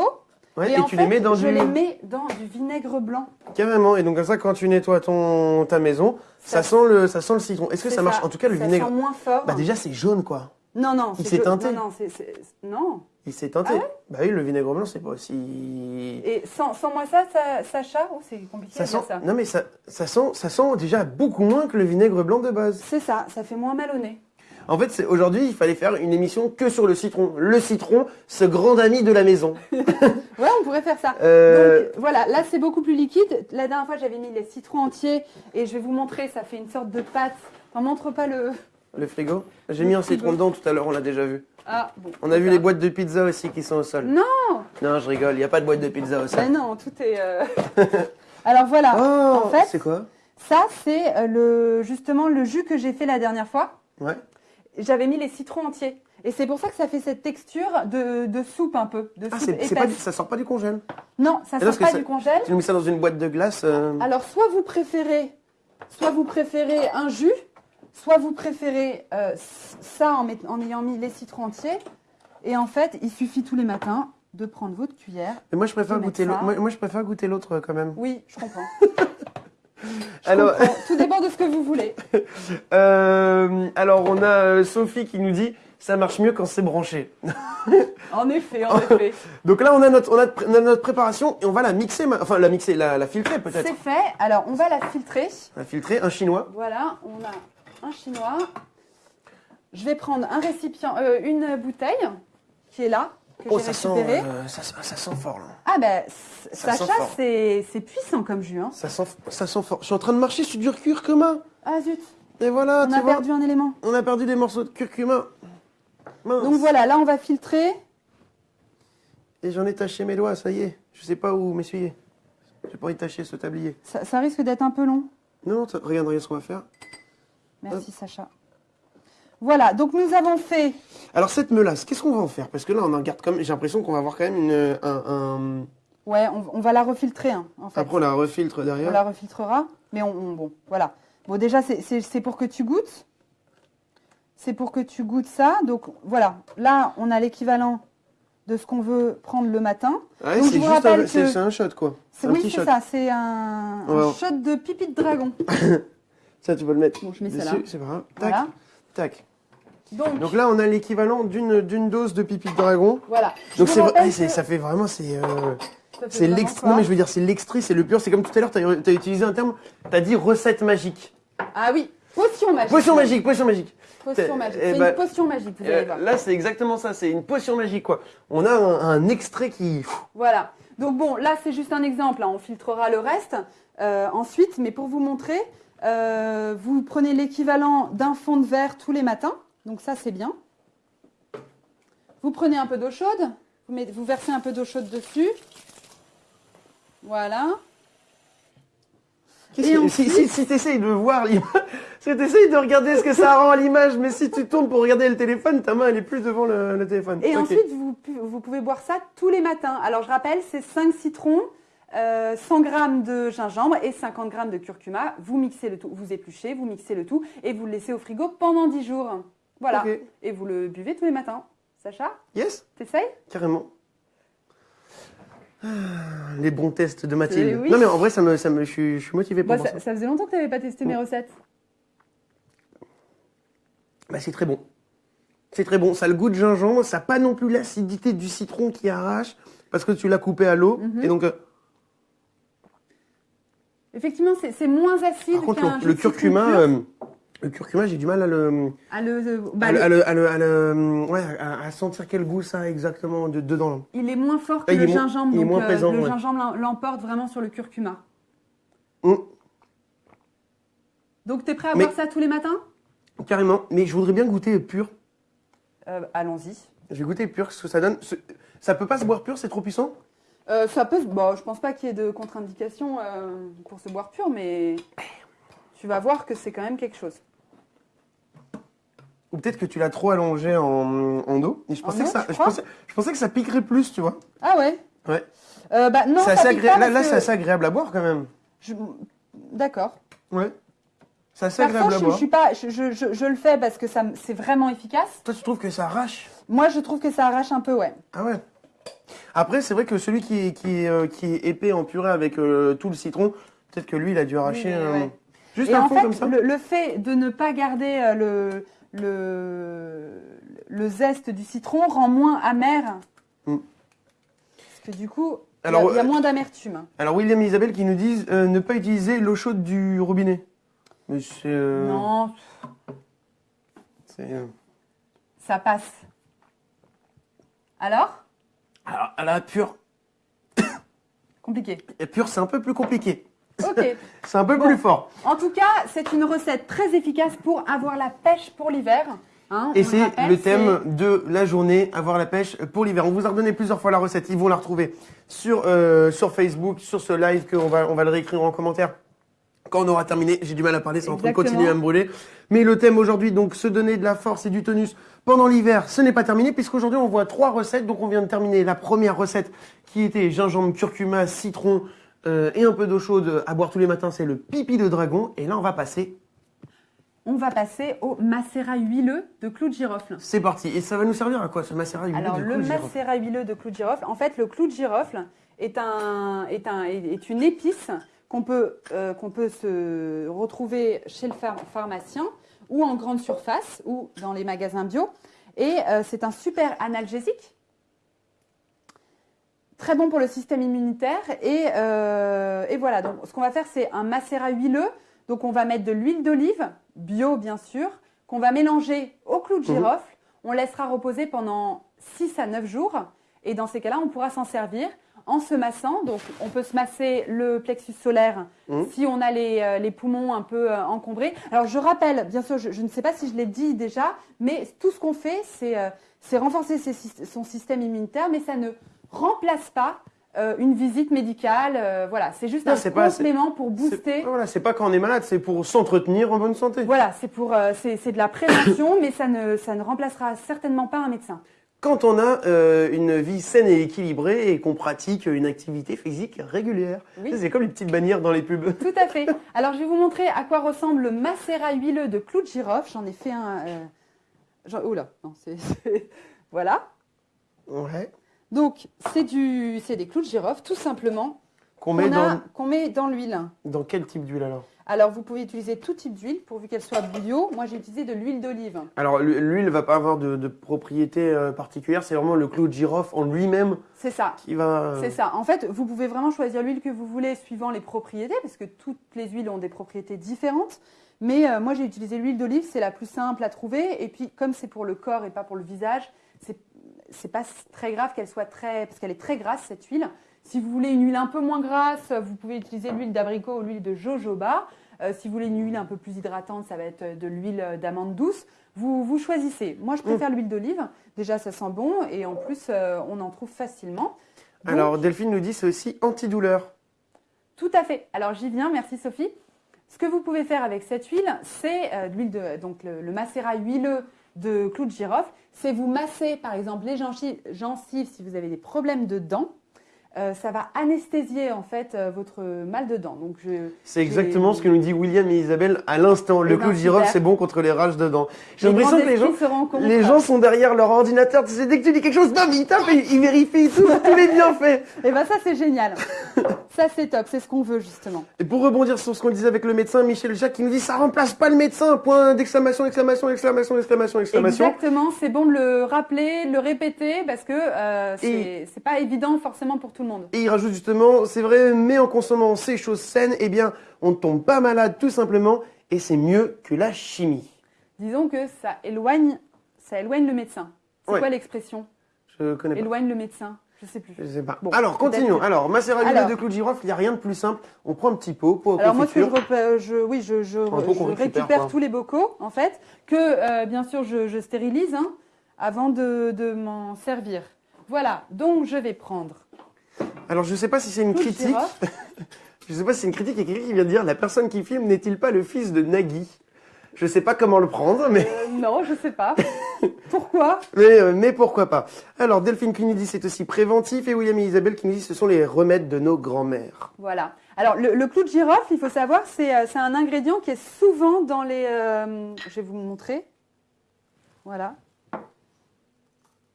Ouais, et tu fait, les mets dans je du. les mets dans du vinaigre blanc. Carrément. Et donc comme ça, quand tu nettoies ton ta maison, ça, Ça- sent le ça sent le citron. Est-ce que ça marche En tout cas, le ça vinaigre. sent moins fort. Bah déjà, c'est jaune quoi. non, non. il s'est teinté. Non, non, non. Il s'est teinté. Ah bah oui, le vinaigre blanc, c'est pas aussi. Et sans, sans moi ça, ça Sacha, oh, c'est compliqué Ça sent. ça. Non mais ça ça sent ça sent déjà beaucoup moins que le vinaigre blanc de base. C'est ça, ça fait moins mal au nez. En fait, aujourd'hui, il fallait faire une émission que sur le citron. Le citron, ce grand ami de la maison. Ouais, on pourrait faire ça. Euh, Donc voilà, là c'est beaucoup plus liquide. La dernière fois j'avais mis les citrons entiers et je vais vous montrer, ça fait une sorte de pâte. Enfin, montre pas le. Le frigo. J'ai mis un citron dedans tout à l'heure, on l'a déjà vu. Ah bon. On a vu ça. les boîtes de pizza aussi qui sont au sol. Non Non, je rigole, il n'y a pas de boîte de pizza au sol. Mais non, tout est. euh, Alors voilà, Oh, en fait, c'est quoi? ça c'est euh, le justement le jus que j'ai fait la dernière fois. Ouais. J'avais mis les citrons entiers. Et c'est pour ça que ça fait cette texture de, de soupe un peu, de Ah, soupe pas, ça sort pas du congèle. Non, ça sort pas ça- du congèle. Tu nous mets ça dans une boîte de glace. euh, Alors, soit vous préférez, soit vous préférez un jus, soit vous préférez euh, ça en, met- en ayant mis les citrons entiers. Et en fait, il suffit tous les matins de prendre votre cuillère. Mais moi, je préfère Je vais goûter mettre l'autre. ça. Moi, moi, je préfère goûter l'autre euh, quand même. Oui, je comprends. Je Alors. Tout dépend de ce que vous voulez. euh, alors, on a euh, Sophie qui nous dit ça marche mieux quand c'est branché. En effet, en effet. Donc là, on a notre, on a, on a notre préparation et on va la mixer, enfin la mixer, la, la filtrer peut-être. C'est fait. Alors, on va la filtrer. La filtrer, un chinois. Voilà, on a un chinois. Je vais prendre un récipient, euh, une bouteille qui est là, que Oh, j'ai sent, euh, ça, ça sent fort là. Ah ben, sent Sacha, c'est puissant comme jus. Hein. Ça sent, ça sent fort. Je suis en train de marcher sur du curcuma. Ah zut, Et voilà, on tu a vois, perdu un élément. on a perdu des morceaux de curcuma. Mince. Donc voilà, là on va filtrer. Et j'en ai taché mes doigts, ça y est. Je sais pas où m'essuyer. J'ai pas envie de tacher ce tablier. Ça, ça risque d'être un peu long. Non, regarde, regarde ce qu'on va faire. Merci Sacha. Voilà, donc nous avons fait. Alors cette melasse, qu'est-ce qu'on va en faire? Parce que là, on en garde comme. J'ai l'impression qu'on va avoir quand même une, un, un- Ouais, on, on va la refiltrer hein, en fait. Après, on la refiltre On derrière. la refiltrera, mais on, on- bon, voilà. Bon, déjà c'est- pour que tu goûtes. C'est pour que tu goûtes ça. Donc voilà, là on a l'équivalent de ce qu'on veut prendre le matin. Ouais, Donc, je c'est vous juste rappelle un, que- c'est un shot quoi. Un Oui, c'est ça, c'est un, un Ouais. shot de pipi de dragon. Ça, tu peux le mettre Bon, je mets ça là. c'est pas grave. Tac, Voilà. tac. Donc, Donc là, on a l'équivalent d'une dose de pipi de dragon. voilà. Donc c'est que ça fait vraiment c'est euh, c'est l'extrait. Non mais je veux dire c'est l'extrait, c'est le pur. C'est comme tout à l'heure, t'as as utilisé un terme. T'as dit recette magique. Ah oui, potion magique. Potion magique, potion magique. Potion magique. Eh C'est ben, une potion magique, vous allez Euh, voir. là, c'est exactement ça. C'est une potion magique quoi. On a un, un extrait qui. Voilà. Donc bon, là c'est juste un exemple. hein. On filtrera le reste euh, ensuite, mais pour vous montrer, euh, vous prenez l'équivalent d'un fond de verre tous les matins. Donc ça c'est bien. Vous prenez un peu d'eau chaude, vous, mettez- vous versez un peu d'eau chaude dessus. Voilà. Qu'est-ce Et que- ensuite- Si, si, si t'essayes de voir si t'essayes de regarder ce que ça rend à l'image, mais si tu tournes pour regarder le téléphone, ta main elle est plus devant le, le téléphone. Et ensuite, vous, pouvez boire ça tous les matins. Alors, je rappelle, c'est 5 citrons, euh, 100 g de gingembre et 50 g de curcuma. Vous mixez le tout, vous épluchez, vous mixez le tout et vous le laissez au frigo pendant 10 jours. Voilà. Et vous le buvez tous les matins. Sacha, Yes, t'essayes? Carrément. Ah, Les bons tests de Mathilde. Eh oui. Non mais en vrai, ça me, ça me, je, suis, je suis motivé pour ça, ça. ça faisait longtemps que tu n'avais pas testé mes recettes. Bah, c'est très bon. C'est très bon. Ça a le goût de gingembre. Ça n'a pas non plus l'acidité du citron qui arrache parce que tu l'as coupé à l'eau. Mhm. Et donc, euh, Effectivement, c'est moins acide Par contre, le, le curcuma, le curcuma, j'ai du mal à le, bah, à, le- sentir quel goût ça a exactement de- dedans. il est moins fort que Ah, le gingembre, donc moins euh, présent, le ouais. gingembre l'em- l'emporte vraiment sur le curcuma. Hum, Donc, tu es prêt à Mais- boire ça tous les matins? Carrément. Mais je voudrais bien goûter pur. Euh, Allons-y. Je vais goûter pur, ce que ça donne. Ça peut pas se boire pur, c'est trop puissant? Euh, ça peut, bon, je pense pas qu'il y ait de contre-indication euh, pour se boire pur, mais tu vas voir que c'est quand même quelque chose. Ou peut-être que tu l'as trop allongé en. Et je En pensais, que ça, je, crois pensais, je pensais que ça piquerait plus, tu vois. Ah ouais Ouais. Euh, bah non, ça agré- pas Là, là que c'est assez agréable à boire quand même. je- D'accord. Ouais. C'est assez agréable à je, je boire. suis pas, je, je- je- je le fais parce que c'est vraiment efficace. Toi, tu trouves que ça arrache? Moi, je trouve que ça arrache un peu, ouais. Ah ouais. Après, c'est vrai que celui qui est, qui euh, qui est épais en purée avec euh, tout le citron, peut-être que lui, il a dû arracher ouais. Juste Et un en fond fait, comme ça. le, le fait de ne pas garder euh, le, le, le zeste du citron rend moins amer. Mm. Parce que du coup, il y a- Alors, il y, a euh, moins d'amertume. Alors, William et Isabelle qui nous disent euh, ne pas utiliser l'eau chaude du robinet. Mais c'est. euh, Non, c'est, euh, ça passe. Alors? Alors, à la pure. Compliqué. Et pure, c'est un peu plus compliqué. Ok. C'est un peu Bon. plus fort. En tout cas, c'est une recette très efficace pour avoir la pêche pour l'hiver. hein, Et c'est le thème de la journée, avoir la pêche pour l'hiver. On vous a redonné plusieurs fois la recette. Ils vont la retrouver sur, euh, sur Facebook, sur ce live qu'on va, on va le réécrire en commentaire. Quand on aura terminé, j'ai du mal à parler, c'est en train de continuer à me brûler. Mais le thème aujourd'hui, donc se donner de la force et du tonus pendant l'hiver, ce n'est pas terminé puisqu'aujourd'hui on voit trois recettes. Donc on vient de terminer la première recette qui était gingembre, curcuma, citron euh, et un peu d'eau chaude à boire tous les matins. C'est le pipi de dragon. Et là on va passer. On va passer au macérat huileux de clou de girofle. C'est parti. Et ça va nous servir à quoi ce macérat huileux Alors, de le clou de girofle macérat huileux de clou de girofle, en fait, le clou de girofle est, un, est, un, est une épice qu'on peut, euh, qu'on peut se retrouver chez le phar- pharmacien ou en grande surface ou dans les magasins bio. Et euh, c'est un super analgésique. Très bon pour le système immunitaire. Et, euh, et voilà, donc ce qu'on va faire, c'est un macérat huileux. Donc on va mettre de l'huile d'olive, bio bien sûr, qu'on va mélanger au clou de Mhm. girofle. On laissera reposer pendant 6 à 9 jours. Et dans ces cas-là, on pourra s'en servir en se massant. Donc on peut se masser le plexus solaire Mhm. si on a les, euh, les poumons un peu euh, encombrés. Alors je rappelle, bien sûr, je, je ne sais pas si je l'ai dit déjà, mais tout ce qu'on fait, c'est renforcer ses son système immunitaire, mais ça ne remplace pas euh, une visite médicale. euh, voilà, c'est juste Non, un pas- complément pour booster. Voilà, c'est pas quand on est malade, c'est pour s'entretenir en bonne santé. Voilà, c'est pour, euh, c'est de la prévention, mais ça ne, ça ne remplacera certainement pas un médecin. Quand on a euh, une vie saine et équilibrée et qu'on pratique une activité physique régulière. Oui. C'est comme les petites bannières dans les pubs. Tout à fait. Alors, je vais vous montrer à quoi ressemble le macérat huileux de clou de girofle. J'en ai fait un. Euh... j'en- Oula, non, c'est- Voilà. Ouais. Donc, c'est des clous de girofle, tout simplement, Qu'on met met dans l'huile. dans quel type d'huile alors Alors, vous pouvez utiliser tout type d'huile, pourvu qu'elle soit bio. Moi, j'ai utilisé de l'huile d'olive. Alors l'hu- l'huile va pas avoir de, de propriétés euh, particulières, c'est vraiment le clou de girofle en lui-même C'est ça. qui va. euh, C'est ça. En fait, vous pouvez vraiment choisir l'huile que vous voulez suivant les propriétés, parce que toutes les huiles ont des propriétés différentes. Mais euh, moi, j'ai utilisé l'huile d'olive, c'est la plus simple à trouver. Et puis, comme c'est pour le corps et pas pour le visage, c'est c'est pas très grave qu'elle soit très, parce qu'elle est très grasse cette huile. Si vous voulez une huile un peu moins grasse, vous pouvez utiliser l'huile d'abricot ou l'huile de jojoba. Euh, si vous voulez une huile un peu plus hydratante, ça va être de l'huile d'amande douce. Vous, vous choisissez. Moi, je préfère l'huile d'olive. Déjà, ça sent bon et en plus, euh, on en trouve facilement. Donc, Alors Delphine nous dit c'est aussi antidouleur. tout à fait. Alors j'y viens, merci Sophie. Ce que vous pouvez faire avec cette huile, c'est euh, l'huile de donc le, le macérat huileux de clou de girofle, c'est vous masser par exemple les gencives, si vous avez des problèmes de dents. Euh, ça va anesthésier en fait euh, votre mal de dents. Donc je C'est exactement ce que nous dit William et Isabelle à l'instant. Le Eh ben, clou de girofle c'est bon contre les rages de dents. J'ai l'impression que les gens, les sont derrière leur ordinateur. Tu sais, dès que tu dis quelque chose, bam, ils tapent et ils vérifient tout, tous les bienfaits. Et ben ça c'est génial. ça c'est top, c'est ce qu'on veut justement. Et pour rebondir sur ce qu'on disait avec le médecin, Michel Jacques qui nous dit ça remplace pas le médecin. Point d'exclamation, exclamation, exclamation, exclamation, exclamation. Exactement, c'est bon de le rappeler, de le répéter parce que euh, c'est c'est pas évident forcément pour tout le monde. Monde. Et il rajoute justement, c'est vrai, mais en consommant ces choses saines, eh bien, on ne tombe pas malade tout simplement, et c'est mieux que la chimie. Disons que ça éloigne, ça éloigne le médecin. C'est Ouais. quoi l'expression? Je connais pas. Éloigne le médecin. Je sais plus. Je sais pas. Bon, Alors, continuons. Alors, macérat de clou de girofle, il n'y a rien de plus simple. On prend un petit pot, pot Alors moi, ce que je, repa- je- oui, je, récupère, quoi. tous les bocaux, en fait, que euh, bien sûr je, je stérilise hein, avant de, de m'en servir. Voilà, donc je vais prendre Alors, je sais pas si c'est une critique. Je sais pas si c'est une critique. Il y a quelqu'un qui vient de dire la personne qui filme n'est-il pas le fils de Nagui? Je sais pas comment le prendre, mais, Euh, non, je sais pas. Pourquoi? Mais, euh, mais pourquoi pas? Alors, Delphine qui nous dit c'est aussi préventif et William et Isabelle qui nous disent ce sont les remèdes de nos grands-mères. Voilà. Alors le, le clou de girofle, il faut savoir, c'est euh, c'est un ingrédient qui est souvent dans les... euh, je vais vous montrer. Voilà.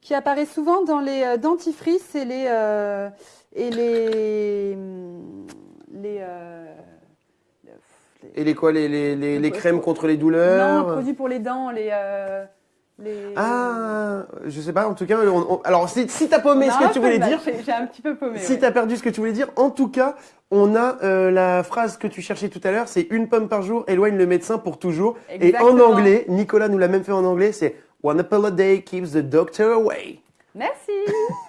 Qui apparaît souvent dans les dentifrices et les... euh, et les... les, euh, les- Et les quoi Les, les, les, crèmes contre les Non, douleurs produits pour les dents, les... euh, les... Ah, je sais pas. En tout cas, on- on- alors si, si t'as paumé Non, ce que tu voulais mal, dire, J'ai un petit peu paumé. Si ouais. t'as perdu ce que tu voulais dire, en tout cas, on a euh, la phrase que tu cherchais tout à l'heure, c'est une pomme par jour éloigne le médecin pour toujours. Et en anglais, Nicolas nous l'a même fait en anglais, c'est One apple a day keeps the doctor away. Merci.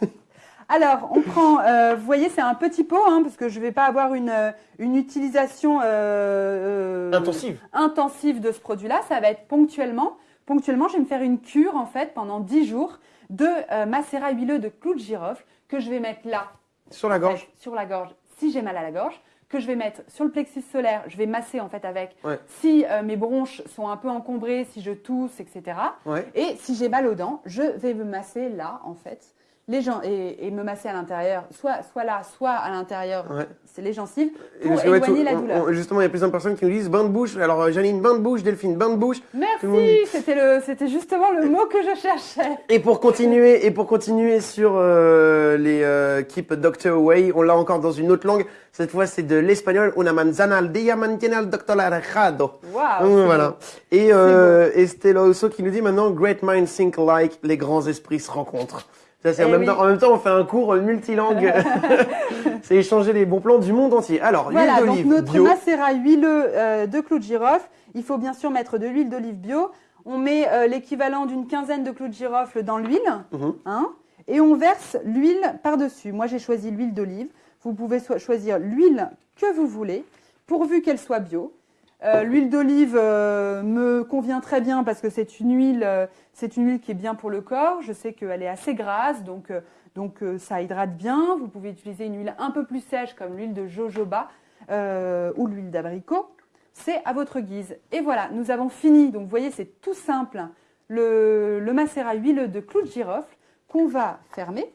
Alors, on prend, euh, vous voyez, c'est un petit pot, hein, parce que je ne vais pas avoir une, euh, une utilisation euh, Intensive. intensive de ce produit-là. Ça va être ponctuellement. Ponctuellement, je vais me faire une cure, en fait, pendant 10 jours de euh, macérat huileux de clou de girofle que je vais mettre là, Sur la gorge. fait, sur la gorge, si j'ai mal à la gorge, que je vais mettre sur le plexus solaire, je vais masser, en fait, avec. Ouais. Si euh, mes bronches sont un peu encombrées, si je tousse, etc. Ouais. Et si j'ai mal aux dents, je vais me masser là, en fait, les gens et, et me masser à l'intérieur, soit, soit là, soit à l'intérieur, Ouais. c'est les gencives, pour ouais, éloigner tout- la douleur. on- justement, il y a plusieurs personnes qui nous disent bain de bouche. Alors, euh, Janine, bain de bouche, Delphine, bain de bouche. Merci, c'était le, c'était justement le mot que je cherchais. Et pour continuer, et pour continuer sur euh, les euh, Keep a Doctor Away, on l'a encore dans une autre langue. Cette fois, c'est de l'espagnol. Una manzana al día mantiene al doctor alejado. C'est voilà. Et, euh, et Stella Osso qui nous dit maintenant Great minds think alike, les grands esprits se rencontrent. Ça, c'est en, Eh même oui. temps, en même temps, on fait un cours multilangue. c'est échanger les bons plans du monde entier. Alors, Voilà, l'huile donc d'olive notre bio. macérat huileux euh, de clou de girofle, il faut bien sûr mettre de l'huile d'olive bio. On met euh, l'équivalent d'une quinzaine de clous de girofle dans l'huile, Mhm. hein, et on verse l'huile par-dessus. Moi, j'ai choisi l'huile d'olive. Vous pouvez so- choisir l'huile que vous voulez, pourvu qu'elle soit bio. Euh, l'huile d'olive euh, me convient très bien parce que c'est une huile, euh, c'est une huile qui est bien pour le corps. Je sais qu'elle est assez grasse, donc donc ça hydrate bien. Vous pouvez utiliser une huile un peu plus sèche comme l'huile de jojoba ou l'huile d'abricot. C'est à votre guise. Et voilà, nous avons fini. Donc vous voyez, c'est tout simple. Le, le macérat huileux de clou de girofle qu'on va fermer.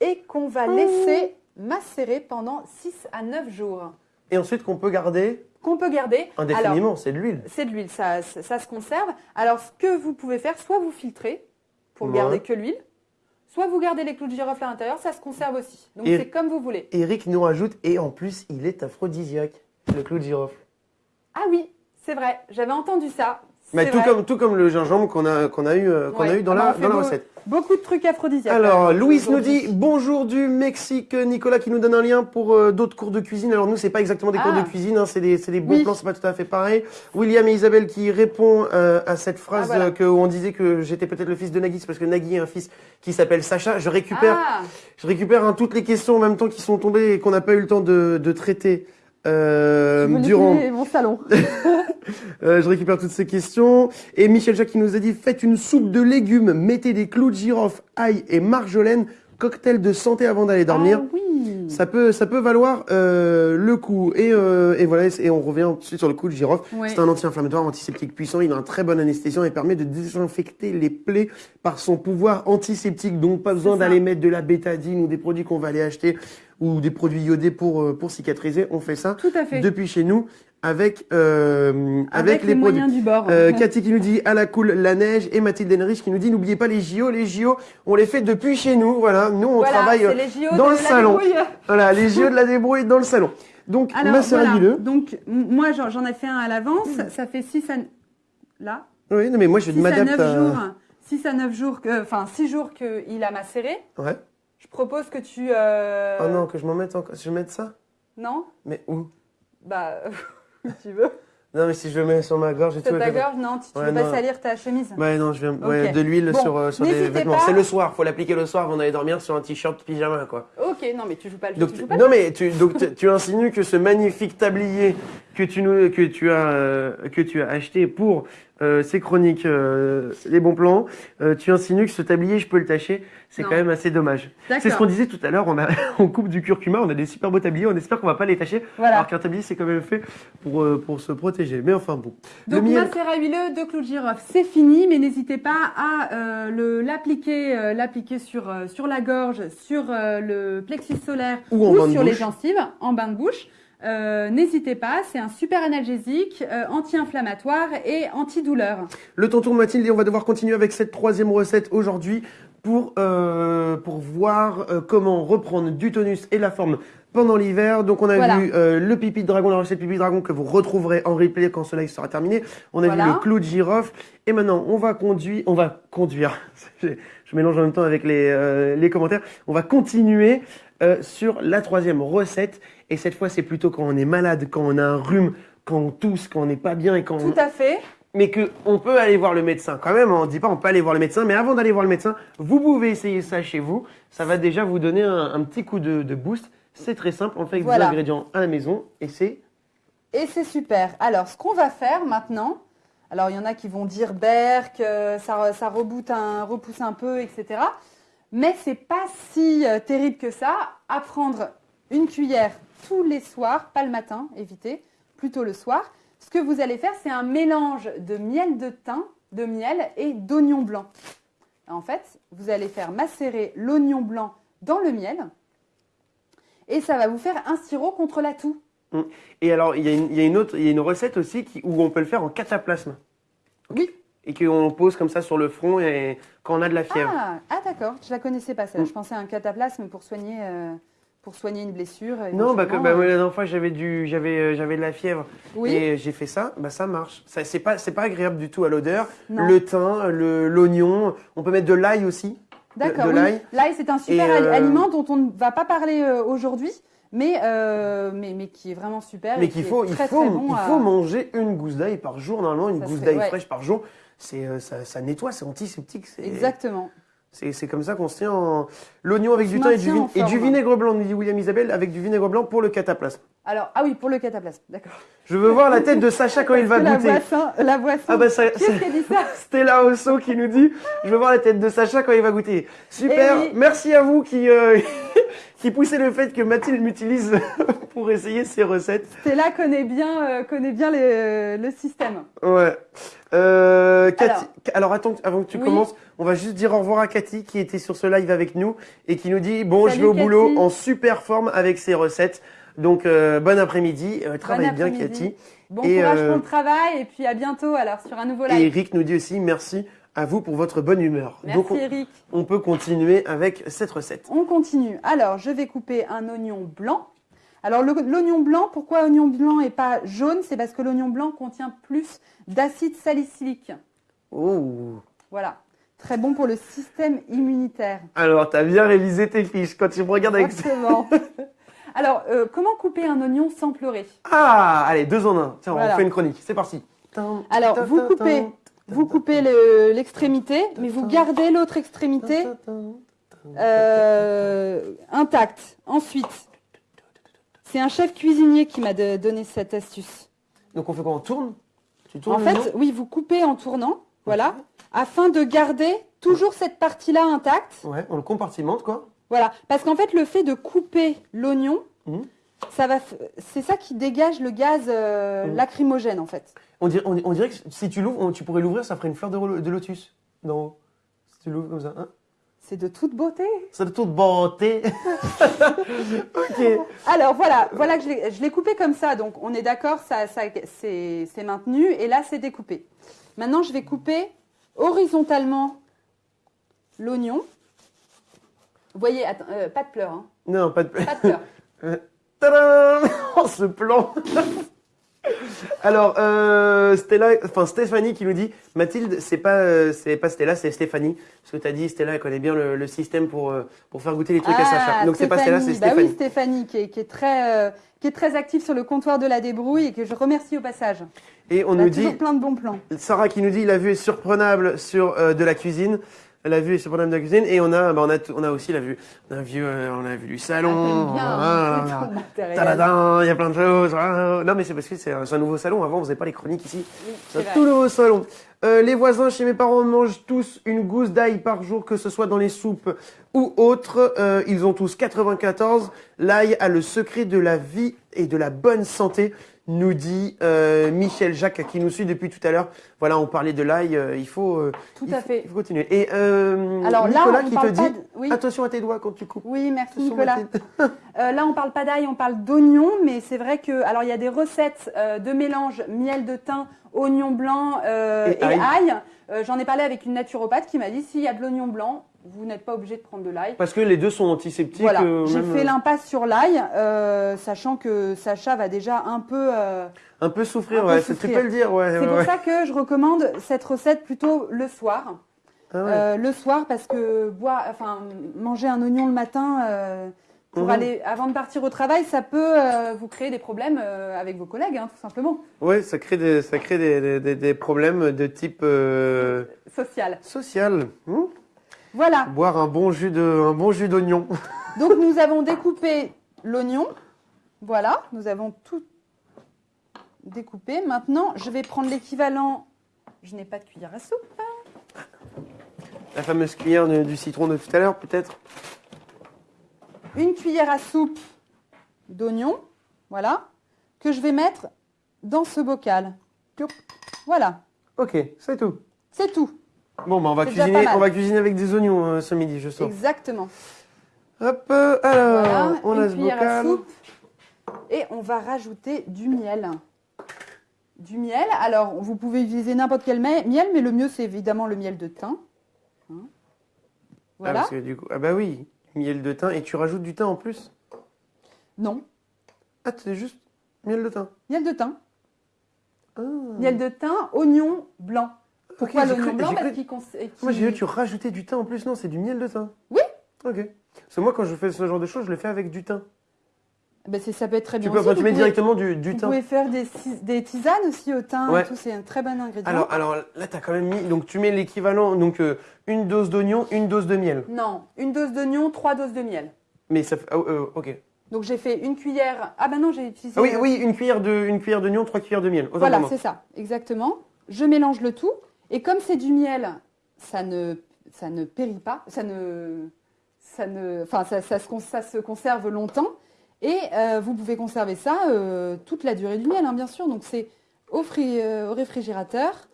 Et qu'on va laisser macérer pendant 6 à 9 jours. Et ensuite qu'on peut garder Qu'on peut garder. Indéfiniment, c'est de l'huile. c'est de l'huile, ça, ça, ça se conserve. Alors, ce que vous pouvez faire, soit vous filtrez pour Ouais. garder que l'huile, soit vous gardez les clous de girofle à l'intérieur, ça se conserve aussi. Donc, c'est comme vous voulez. Eric nous rajoute, et en plus, il est aphrodisiaque, le clou de girofle. Ah oui, c'est vrai, j'avais entendu ça. Mais tout vrai. comme, tout comme le gingembre qu'on a, qu'on a eu, euh, qu'on a eu dans, Ah la, dans la recette. Beaucoup de trucs aphrodisiaques. Alors, Louis nous dit bonjour du Mexique. Nicolas qui nous donne un lien pour euh, d'autres cours de cuisine. Alors nous, c'est pas exactement des cours Ah. de cuisine, hein, c'est des, c'est des bons Oui. plans, c'est pas tout à fait pareil. William et Isabelle qui répond euh, à cette phrase Ah, voilà. euh, que on disait que j'étais peut-être le fils de Nagui, c'est parce que Nagui a un fils qui s'appelle Sacha. Je récupère, Ah, je récupère hein, toutes les questions en même temps qui sont tombées et qu'on n'a pas eu le temps de, de traiter. Euh, mon salon. euh, je récupère toutes ces questions. Et Michel Jacques qui nous a dit faites une soupe de légumes, mettez des clous de girofle, ail et marjolaine, cocktail de santé avant d'aller dormir. Ah oui. Ça peut, ça peut valoir euh, le coup. Et, euh, et voilà, et on revient tout de suite sur le coup de girofle. Ouais. C'est un anti-inflammatoire, antiseptique puissant. Il a un très bon anesthésiant et permet de désinfecter les plaies par son pouvoir antiseptique. Donc pas besoin d'aller mettre de la bétadine ou des produits qu'on va aller acheter ou des produits iodés pour euh, pour cicatriser. On fait ça Tout à fait. depuis chez nous avec euh, avec, les, produits. moyens du bord. Euh, Cathy qui nous dit à la cool la neige et Mathilde Henrich qui nous dit n'oubliez pas les JO les JO on les fait depuis chez nous voilà nous on voilà, travaille euh, les JO dans de le salon. voilà les JO de la débrouille dans le salon donc Alors, voilà. huileux. Donc, moi, j'en ai fait un à l'avance. Ça fait 6 à... Là oui non mais moi je 6 à m'adapte 9 à jours. 6 à 9 jours, que- enfin 6 jours qu'il a macéré. Ouais. Je propose que tu... euh, Oh non, que je m'en mette encore. Je mette ça Non Mais où? Bah, tu veux. Non, mais si je le mets sur ma gorge et tout. Sur ta gorge, non, tu, tu Ouais, veux pas salir ta chemise. Ouais, non, je viens. Ouais, Ok. de l'huile Bon, sur, euh, sur des vêtements. pas. C'est le soir, faut l'appliquer le soir avant d'aller dormir sur un t-shirt pyjama, quoi. Ok, non, mais tu joues pas le jeu. Donc, tu tu- joues pas non, mais tu, donc, tu- tu insinues que ce magnifique tablier que tu, nous, que tu, as, euh, que tu as acheté pour euh, ces chroniques, euh, les bons plans, euh, tu insinues que ce tablier, je peux le tâcher. C'est quand même assez dommage. C'est ce qu'on disait tout à l'heure, on, a, on coupe du curcuma, on a des super beaux tabliers, on espère qu'on va pas les tâcher, Voilà. alors qu'un tablier, c'est quand même fait pour, euh, pour se protéger. Mais enfin bon. Le Donc, miel- macérat huileux de clou de girofle, c'est fini, mais n'hésitez pas à euh, le- l'appliquer euh, l'appliquer sur, euh, sur la gorge, sur le plexus solaire Ou en sur les gencives, en bain de bouche. Euh, n'hésitez pas, c'est un super analgésique, euh, anti-inflammatoire et antidouleur. Le temps tourne Mathilde et on va devoir continuer avec cette troisième recette aujourd'hui pour, euh, pour voir euh, comment reprendre du tonus et de la forme pendant l'hiver. Donc on a Voilà. vu euh, le pipi de dragon, la recette pipi de dragon que vous retrouverez en replay quand ce live sera terminé. On a Voilà. vu le clou de girofle et maintenant on va conduire, on va conduire. je, je mélange en même temps avec les, euh, les commentaires. On va continuer euh, sur la troisième recette et cette fois c'est plutôt quand on est malade, quand on a un rhume, quand on tousse, quand on n'est pas bien et quand on, Tout à fait. mais que on peut aller voir le médecin quand même. On dit pas on peut aller voir le médecin, mais avant d'aller voir le médecin, vous pouvez essayer ça chez vous. Ça va déjà vous donner un, un petit coup de, de boost. C'est très simple. On fait avec Voilà. des ingrédients à la maison et c'est Et c'est super. Alors, ce qu'on va faire maintenant, alors il y en a qui vont dire berk, euh, ça, ça reboot un, repousse un peu, etc. Mais c'est pas si euh, terrible que ça. À prendre une cuillère tous les soirs, pas le matin, évitez, plutôt le soir. Ce que vous allez faire, c'est un mélange de miel de thym, de miel et d'oignon blanc. En fait, vous allez faire macérer l'oignon blanc dans le miel et ça va vous faire un sirop contre la toux. et alors il y, a une- il y a une autre, il y a une recette aussi qui, où on peut le faire en cataplasme Oui. et qu'on pose comme ça sur le front et quand on a de la fièvre. Ah, ah, d'accord, je la connaissais pas celle Mm. Je pensais à un cataplasme pour soigner, euh, pour soigner une blessure. non, bah, que, bah, moi, euh. la dernière fois j'avais du, j'avais, euh, j'avais de la fièvre Oui, et j'ai fait ça, bah ça marche. Ça, c'est pas, c'est pas agréable du tout à l'odeur. Le thym, le, l'oignon, on peut mettre de l'ail aussi. d'accord. de oui. l'ail. L'ail, c'est un super euh, aliment dont on ne va pas parler euh, aujourd'hui, mais, euh, mais, mais qui est vraiment super. Mais qui qu'il faut, il très, faut, très bon il à- faut manger une gousse d'ail par jour, normalement, une Ça gousse d'ail ouais. fraîche par jour. C'est, ça, ça nettoie, c'est antiseptique. C'est, Exactement. C'est, comme ça qu'on se tient en... L'oignon avec du thym et du, et du vinaigre blanc, nous dit William Isabelle, avec du vinaigre blanc pour le cataplasme. Alors, ah oui, pour le cataplasme, d'accord. Je veux voir la tête de Sacha quand il va que goûter. La boisson, la boisson. Ah bah ça, Qui a dit ça Stella Osso qui nous dit Je veux voir la tête de Sacha quand il va goûter. Super, Eh oui. merci à vous qui, euh, qui poussez le fait que Mathilde m'utilise pour essayer ses recettes. Stella connaît bien, euh, connaît bien le, le système. Ouais. Euh, Cathy, Alors. alors, attends, avant que tu Oui. commences, on va juste dire au revoir à Cathy qui était sur ce live avec nous et qui nous dit bon, je vais au boulot en super forme avec ses recettes. Donc euh, bon après-midi, euh, travaille bien. Cathy. Bon Et, courage euh, pour le travail et puis à bientôt alors sur un nouveau Et live. Eric nous dit aussi merci à vous pour votre bonne humeur. Merci Donc on, Eric. on peut continuer avec cette recette. On continue. Alors, je vais couper un oignon blanc. Alors, l'oignon blanc, pourquoi oignon blanc et pas jaune? C'est parce que l'oignon blanc contient plus d'acide salicylique. Oh. Voilà. Très bon pour le système immunitaire. Alors, t'as bien révisé tes fiches quand tu me regardes avec ça. Exactement. Alors, euh, comment couper un oignon sans pleurer Ah, allez, deux en un. Tiens, Voilà. on fait une chronique. C'est parti. Alors, vous coupez, vous coupez le- l'extrémité, mais vous gardez l'autre extrémité euh, intacte. Ensuite, c'est un chef cuisinier qui m'a donné cette astuce. Donc on fait quoi? On tourne? Tu tournes En fait, oui, vous coupez en tournant, voilà, afin de garder toujours cette partie-là intacte. Ouais, on le compartimente quoi. Voilà, parce qu'en fait, le fait de couper l'oignon, ça va, f- c'est ça qui dégage le gaz euh, Mhm. lacrymogène, en fait. On dirait, on, on dirait que si tu l'ouvres, tu pourrais l'ouvrir, ça ferait une fleur de, lotus d'en haut. Si tu l'ouvres comme ça. Hein C'est de toute beauté. ça de toute beauté. ok. Alors voilà, voilà que je l'ai- coupé comme ça, donc on est d'accord, ça, ça, c'est c'est maintenu, et là c'est découpé. Maintenant, je vais couper horizontalement l'oignon. Vous voyez, attends, euh, pas de pleurs, hein, Non, pas de. pas de pleurs. Tadam Oh, ce plan Alors, euh, Stella, enfin Stéphanie qui nous dit, Mathilde, c'est pas, euh, c'est pas Stella, c'est Stéphanie. Parce que t'as dit, Stella, elle connaît bien le, le système pour, euh, pour faire goûter les trucs à Sacha. Donc c'est pas Stella, c'est Bah Stéphanie. oui, Stéphanie, qui est, qui est très, euh, qui est très active sur le comptoir de la débrouille et que je remercie au passage. Et on Elle a nous toujours dit, plein de bons plans. Sarah qui nous dit, la vue est surprenable sur euh, de la cuisine. La vue est surprenable de la cuisine. Et on a, bah, on a, on a aussi la vue, on a vu, euh, on a vu du salon. Bien, Ah, hein, matériel. Tadadam, il y a plein de choses. Ah, Non, mais c'est parce que c'est un, nouveau salon. Avant, on faisait pas les chroniques ici. Oui, C'est un tout nouveau salon. Euh, les voisins chez mes parents mangent tous une gousse d'ail par jour, que ce soit dans les soupes ou autres. Euh, ils ont tous 94. L'ail a le secret de la vie et de la bonne santé, nous dit euh, Michel Jacques qui nous suit depuis tout à l'heure. Voilà, on parlait de l'ail. euh, il faut. euh, Tout il à faut- fait. Il faut continuer. Et Alors là, Nicolas qui te parle dit pas de- oui. attention à tes doigts quand tu coupes. Oui, merci Attention, Nicolas. Là, on parle pas d'ail, on parle d'oignon, mais c'est vrai que, alors il y a des recettes de mélange miel de thym, oignon blanc Et et, ail. ail. J'en ai parlé avec une naturopathe qui m'a dit s'il y a de l'oignon blanc, vous n'êtes pas obligé de prendre de l'ail. Parce que les deux sont antiseptiques. Voilà, euh, j'ai fait euh, l'impasse sur l'ail, euh, sachant que Sacha va déjà un peu. un peu souffrir. un peu ouais, tu peux le dire. Ouais, C'est ouais, pour ouais. ça que je recommande cette recette plutôt le soir. Ah ouais. Le soir, parce que boire, enfin, manger un oignon le matin pour Mhm. aller avant de partir au travail, ça peut euh, vous créer des problèmes euh, avec vos collègues, hein, tout simplement. Ouais, ça crée des, ça crée des, des- problèmes de type euh, Social. social. Hmm Voilà. Boire un bon jus de, un bon jus d'oignon. Donc nous avons découpé l'oignon. Voilà, nous avons tout découpé. Maintenant, je vais prendre l'équivalent. Je n'ai pas de cuillère à soupe. La fameuse cuillère de- du citron de tout à l'heure, peut-être? Une cuillère à soupe d'oignon. Voilà. Que je vais mettre dans ce bocal. Voilà. Ok, c'est tout. C'est tout. Bon, bah, on va cuisiner, on va cuisiner avec des oignons euh, ce midi, je sens. Exactement. Hop, euh, alors, Voilà, on a ce bocal. soupe. Et on va rajouter du miel. Du miel. Alors, vous pouvez utiliser n'importe quel miel, mais le mieux, c'est évidemment le miel de thym. Hein. Ah, Voilà. parce que du coup, ah bah oui, miel de thym. Et tu rajoutes du thym en plus? Non, Ah, c'est juste miel de thym. miel de thym. Ah. Miel de thym, oignon blanc. Pourquoi Ok, j'ai l'oignon cru- blanc Parce qu'il cons- qu'il- Moi, j'ai vu tu rajoutais du thym en plus. Non, c'est du miel de thym. Oui. Ok. Parce que moi, quand je fais ce genre de choses, je le fais avec du thym. Ben, ça peut être très Tu bien peux, aussi. tu Vous mets directement du, du Vous thym. pouvez faire des, tisanes aussi au thym. et Ouais. tout, C'est un très bon ingrédient. Alors, alors là, tu as quand même mis. Donc, tu mets l'équivalent. Donc, euh, une dose d'oignon, une dose de miel. Non, une dose d'oignon, trois doses de miel. Mais ça fait. ah, euh, ok. Donc j'ai fait une cuillère. Ah ben non, j'ai utilisé. Ah oui, oui, une cuillère de, une cuillère d'oignon, trois cuillères de miel. Autant Voilà, c'est ça, exactement. Je mélange le tout. Et comme c'est du miel, ça ne, ça ne périt pas, ça ne, ça ne, enfin, ça, ça se, conserve longtemps. Et euh, vous pouvez conserver ça euh, toute la durée du miel, hein, bien sûr. Donc c'est au, euh, au réfrigérateur.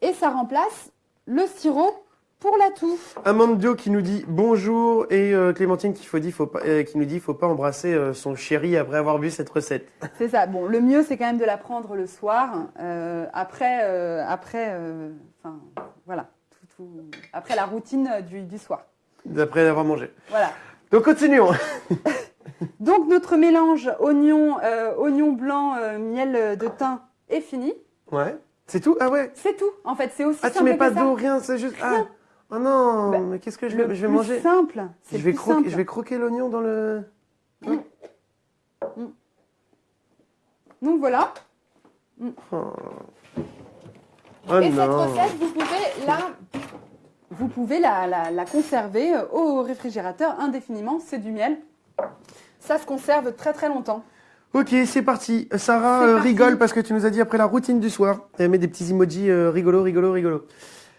Et ça remplace le sirop pour la toux. Amandio qui nous dit bonjour et euh, Clémentine qui, faut dit, faut pas, euh, qui nous dit faut pas embrasser euh, son chéri après avoir vu cette recette. C'est ça. Bon, le mieux, c'est quand même de la prendre le soir, après, après, enfin, voilà, tout- tout- après la routine du, du soir. D'après avoir mangé. Voilà. Donc continuons. Donc notre mélange oignon, oignon blanc, miel de thym est fini. Ouais. C'est tout? Ah ouais. C'est tout. En fait, c'est aussi Ah tu mets pas d'eau, rien, c'est juste. Ah. Oh non, Bah, mais qu'est-ce que je vais, je vais plus manger simple. je C'est vais, simple. je vais croquer l'oignon dans le. Donc voilà. Oh, Oh Et cette recette, vous pouvez la, vous pouvez la, la- la conserver euh, au réfrigérateur indéfiniment. C'est du miel. Ça se conserve très très longtemps. Ok, c'est parti. Sarah C'est euh, parti. rigole parce que tu nous as dit après la routine du soir. Elle met des petits emojis euh, rigolo, rigolo, rigolo.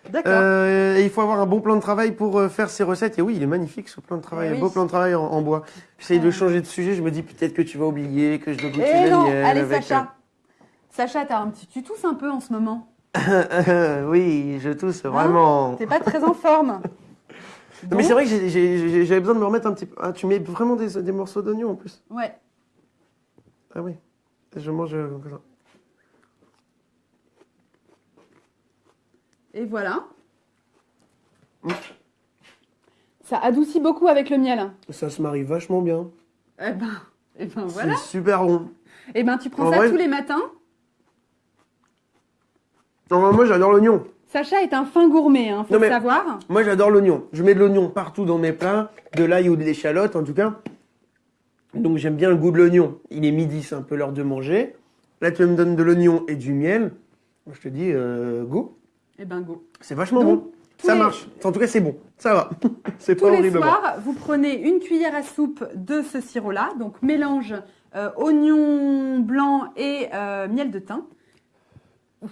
D'accord. Euh, et il faut avoir un bon plan de travail pour euh, faire ces recettes. Et oui, il est magnifique ce plan de travail, Eh un oui. beau plan de travail en, en bois. J'essaye de Ouais. changer de sujet. Je me dis peut-être que tu vas oublier que je dois goûter Eh la non, miel allez avec, Sacha. Sacha, t'as un petit, tu tousses un peu en ce moment. euh, oui, je tousse vraiment. T'es pas très en forme. Mais c'est vrai que j'avais besoin de me remettre un petit peu. Ah, tu mets vraiment des, des morceaux d'oignon en plus. Ouais. Ah oui. Je mange euh, comme ça. Et voilà. Ça adoucit beaucoup avec le miel. Ça se marie vachement bien. Eh ben, Et ben voilà. C'est super bon. Et ben tu prends En ça vrai- tous les matins. Non, moi, j'adore l'oignon. Sacha est un fin gourmet, hein, faut Non, le savoir. Moi, j'adore l'oignon. Je mets de l'oignon partout dans mes plats, de l'ail ou de l'échalote, en tout cas. Donc, j'aime bien le goût de l'oignon. Il est midi, c'est un peu l'heure de manger. Là, tu me donnes de l'oignon et du miel. Moi, je te dis, euh, go. Et ben. C'est vachement Donc, bon. tous Ça les- marche. En tout cas, c'est bon. Ça va. c'est Tous pas les horriblement. soirs, vous prenez une cuillère à soupe de ce sirop-là, donc mélange euh, oignon blanc et euh, miel de thym.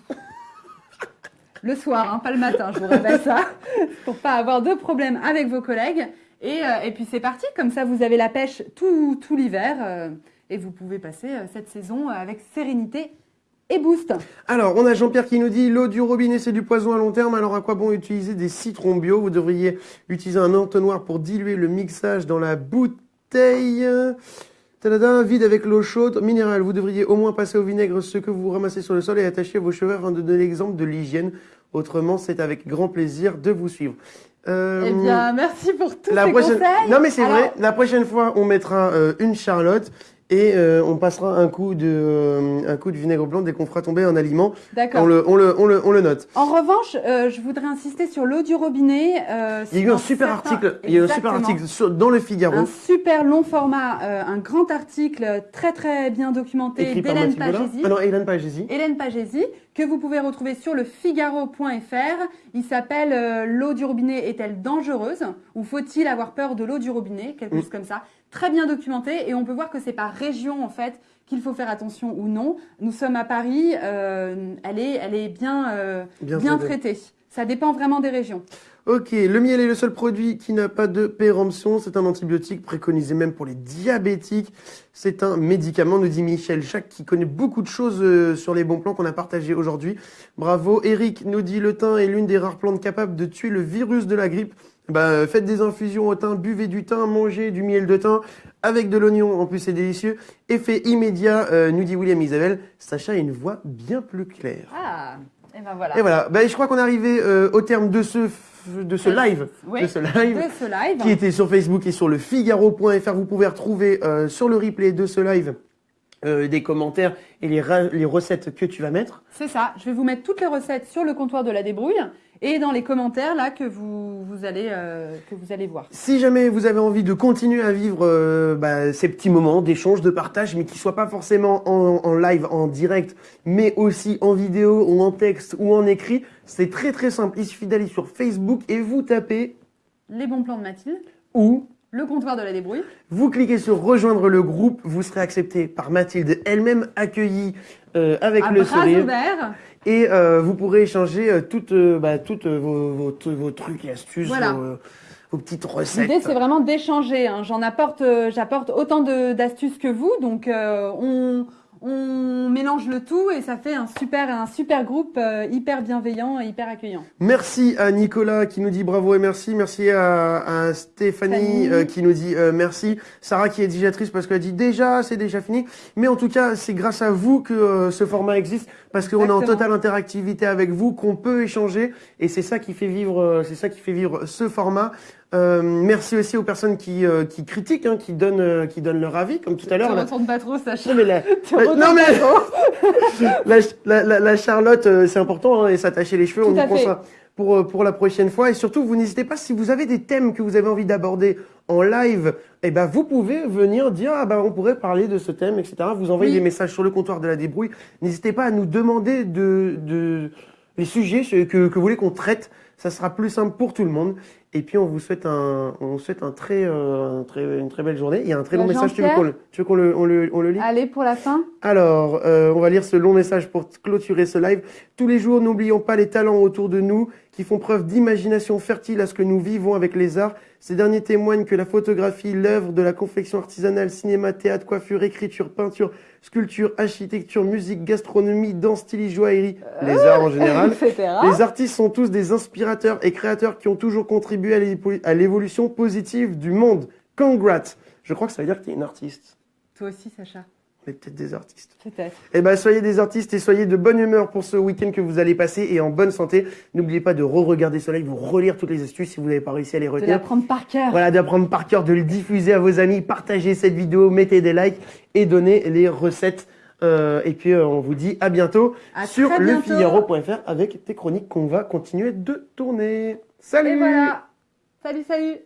Le soir, hein, pas le matin, je vous révèle ça, pour pas avoir de problème avec vos collègues. Et, euh, et puis c'est parti, comme ça vous avez la pêche tout, tout l'hiver et vous pouvez passer cette saison avec sérénité et boost. Alors, on a Jean-Pierre qui nous dit l'eau du robinet c'est du poison à long terme. Alors, à quoi bon utiliser des citrons bio? Vous devriez utiliser un entonnoir pour diluer le mixage dans la bouteille. Tadada, vide avec l'eau chaude minérale. Vous devriez au moins passer au vinaigre ce que vous ramassez sur le sol et attacher à vos cheveux afin de donner l'exemple de l'hygiène. Autrement, c'est avec grand plaisir de vous suivre. Euh, Eh bien, merci pour tous la ces prochaine... conseils. Non mais c'est vrai, la prochaine fois on mettra euh, une charlotte et euh, on passera un coup de euh, un coup de vinaigre blanc dès qu'on fera tomber un aliment. D'accord. On le, on le, on le, on le note. En revanche, euh, je voudrais insister sur l'eau du robinet. euh, Il y a eu un super article, il y a eu un super article sur- dans le Figaro. Un super long format, euh, un grand article très très bien documenté d'Hélène. Pagési. Ah non, Hélène Pagési. Hélène Pagési, que vous pouvez retrouver sur le figaro.fr. Il s'appelle euh, L'eau du robinet est-elle dangereuse Ou faut-il avoir peur de l'eau du robinet? Quelque Mm. chose comme ça. Très bien documenté et on peut voir que c'est par région en fait qu'il faut faire attention ou non. Nous sommes à Paris, euh, elle, est, elle est bien, euh, Bien, bien traité. traitée. Ça dépend vraiment des régions. Ok, le miel est le seul produit qui n'a pas de péremption. C'est un antibiotique préconisé même pour les diabétiques. C'est un médicament, nous dit Michel Jacques, qui connaît beaucoup de choses euh, sur les bons plans qu'on a partagés aujourd'hui. Bravo. Eric nous dit le thym est l'une des rares plantes capables de tuer le virus de la grippe. Bah, euh, faites des infusions au thym, buvez du thym, mangez du miel de thym avec de l'oignon. En plus, c'est délicieux. Effet immédiat, euh, nous dit William Isabelle. Sacha a une voix bien plus claire. Ah, et ben voilà. Et voilà. Bah, je crois qu'on est arrivé euh, au terme de ce, de ce live. Oui, De ce live de ce live. qui était sur Facebook et sur le Figaro.fr. Vous pouvez retrouver euh, sur le replay de ce live euh, des commentaires et les, les recettes que tu vas mettre. C'est ça. Je vais vous mettre toutes les recettes sur le comptoir de la débrouille et dans les commentaires là que vous, vous allez euh, que vous allez voir. Si jamais vous avez envie de continuer à vivre euh, bah, ces petits moments d'échange, de partage, mais qui soient pas forcément en, en live, en direct, mais aussi en vidéo ou en texte ou en écrit, c'est très très simple. Il suffit d'aller sur Facebook et vous tapez Les bons plans de Mathilde, ou le comptoir de la débrouille. Vous cliquez sur rejoindre le groupe, vous serez accepté par Mathilde, elle-même accueillie euh, avec à le bras sourire, ouverts. Et euh, vous pourrez échanger euh, toutes, euh, bah, toutes euh, vos, vos, vos trucs et astuces, Voilà. vos, euh, vos petites recettes. L'idée c'est vraiment d'échanger. hein. J'en apporte, j'apporte autant d'astuces que vous, donc euh, on, on mélange le tout et ça fait un super, un super groupe euh, hyper bienveillant et hyper accueillant. Merci à Nicolas qui nous dit bravo et merci. Merci à, à Stéphanie euh, qui nous dit euh, merci. Sarah qui est digitatrice parce qu'elle dit déjà c'est déjà fini. Mais en tout cas c'est grâce à vous que euh, ce format existe parce qu'on est en totale interactivité avec vous, qu'on peut échanger et c'est ça qui fait vivre, euh, c'est ça qui fait vivre ce format. Euh, merci aussi aux personnes qui, euh, qui critiquent, hein, qui donnent, euh, qui donnent leur avis comme tout à l'heure. Tu là. retournes pas trop, Sacha. Non mais la, la- non, mais- la, la, la- Charlotte, euh, c'est important, hein, et s'attacher les cheveux, Tout on y ça pour, euh, pour la prochaine fois. Et surtout, vous n'hésitez pas, si vous avez des thèmes que vous avez envie d'aborder en live, eh ben, vous pouvez venir dire, ah ben, on pourrait parler de ce thème, etc. Vous envoyez Oui. des messages sur le comptoir de la débrouille. N'hésitez pas à nous demander de, de, les sujets que, que vous voulez qu'on traite. Ça sera plus simple pour tout le monde. Et puis, on vous souhaite un, on souhaite un très, euh, un très, une très belle journée. Il y a un très long message. Tu veux qu'on le, tu veux qu'on le, on le, on le lit? Allez pour la fin. Alors, euh, on va lire ce long message pour clôturer ce live. Tous les jours, n'oublions pas les talents autour de nous qui font preuve d'imagination fertile à ce que nous vivons avec les arts. Ces derniers témoignent que la photographie, l'œuvre de la confection artisanale, cinéma, théâtre, coiffure, écriture, peinture, sculpture, architecture, musique, gastronomie, danse, stylisme, joaillerie, les arts en général. etc. Les artistes sont tous des inspirateurs et créateurs qui ont toujours contribué à l'évolution positive du monde. Congrats. Je crois que ça veut dire que tu es une artiste. Toi aussi, Sacha. Peut-être des artistes. Peut-être. Eh ben, soyez des artistes et soyez de bonne humeur pour ce week-end que vous allez passer et en bonne santé. N'oubliez pas de re-regarder ce live, vous relire toutes les astuces si vous n'avez pas réussi à les De retenir. l'apprendre par cœur. Voilà, d'apprendre par cœur, de le diffuser à vos amis, partagez cette vidéo, mettez des likes et donnez les recettes. Euh, et puis, euh, on vous dit à bientôt À sur lefigaro.fr avec tes chroniques qu'on va continuer de tourner. Salut Et voilà. Salut, salut.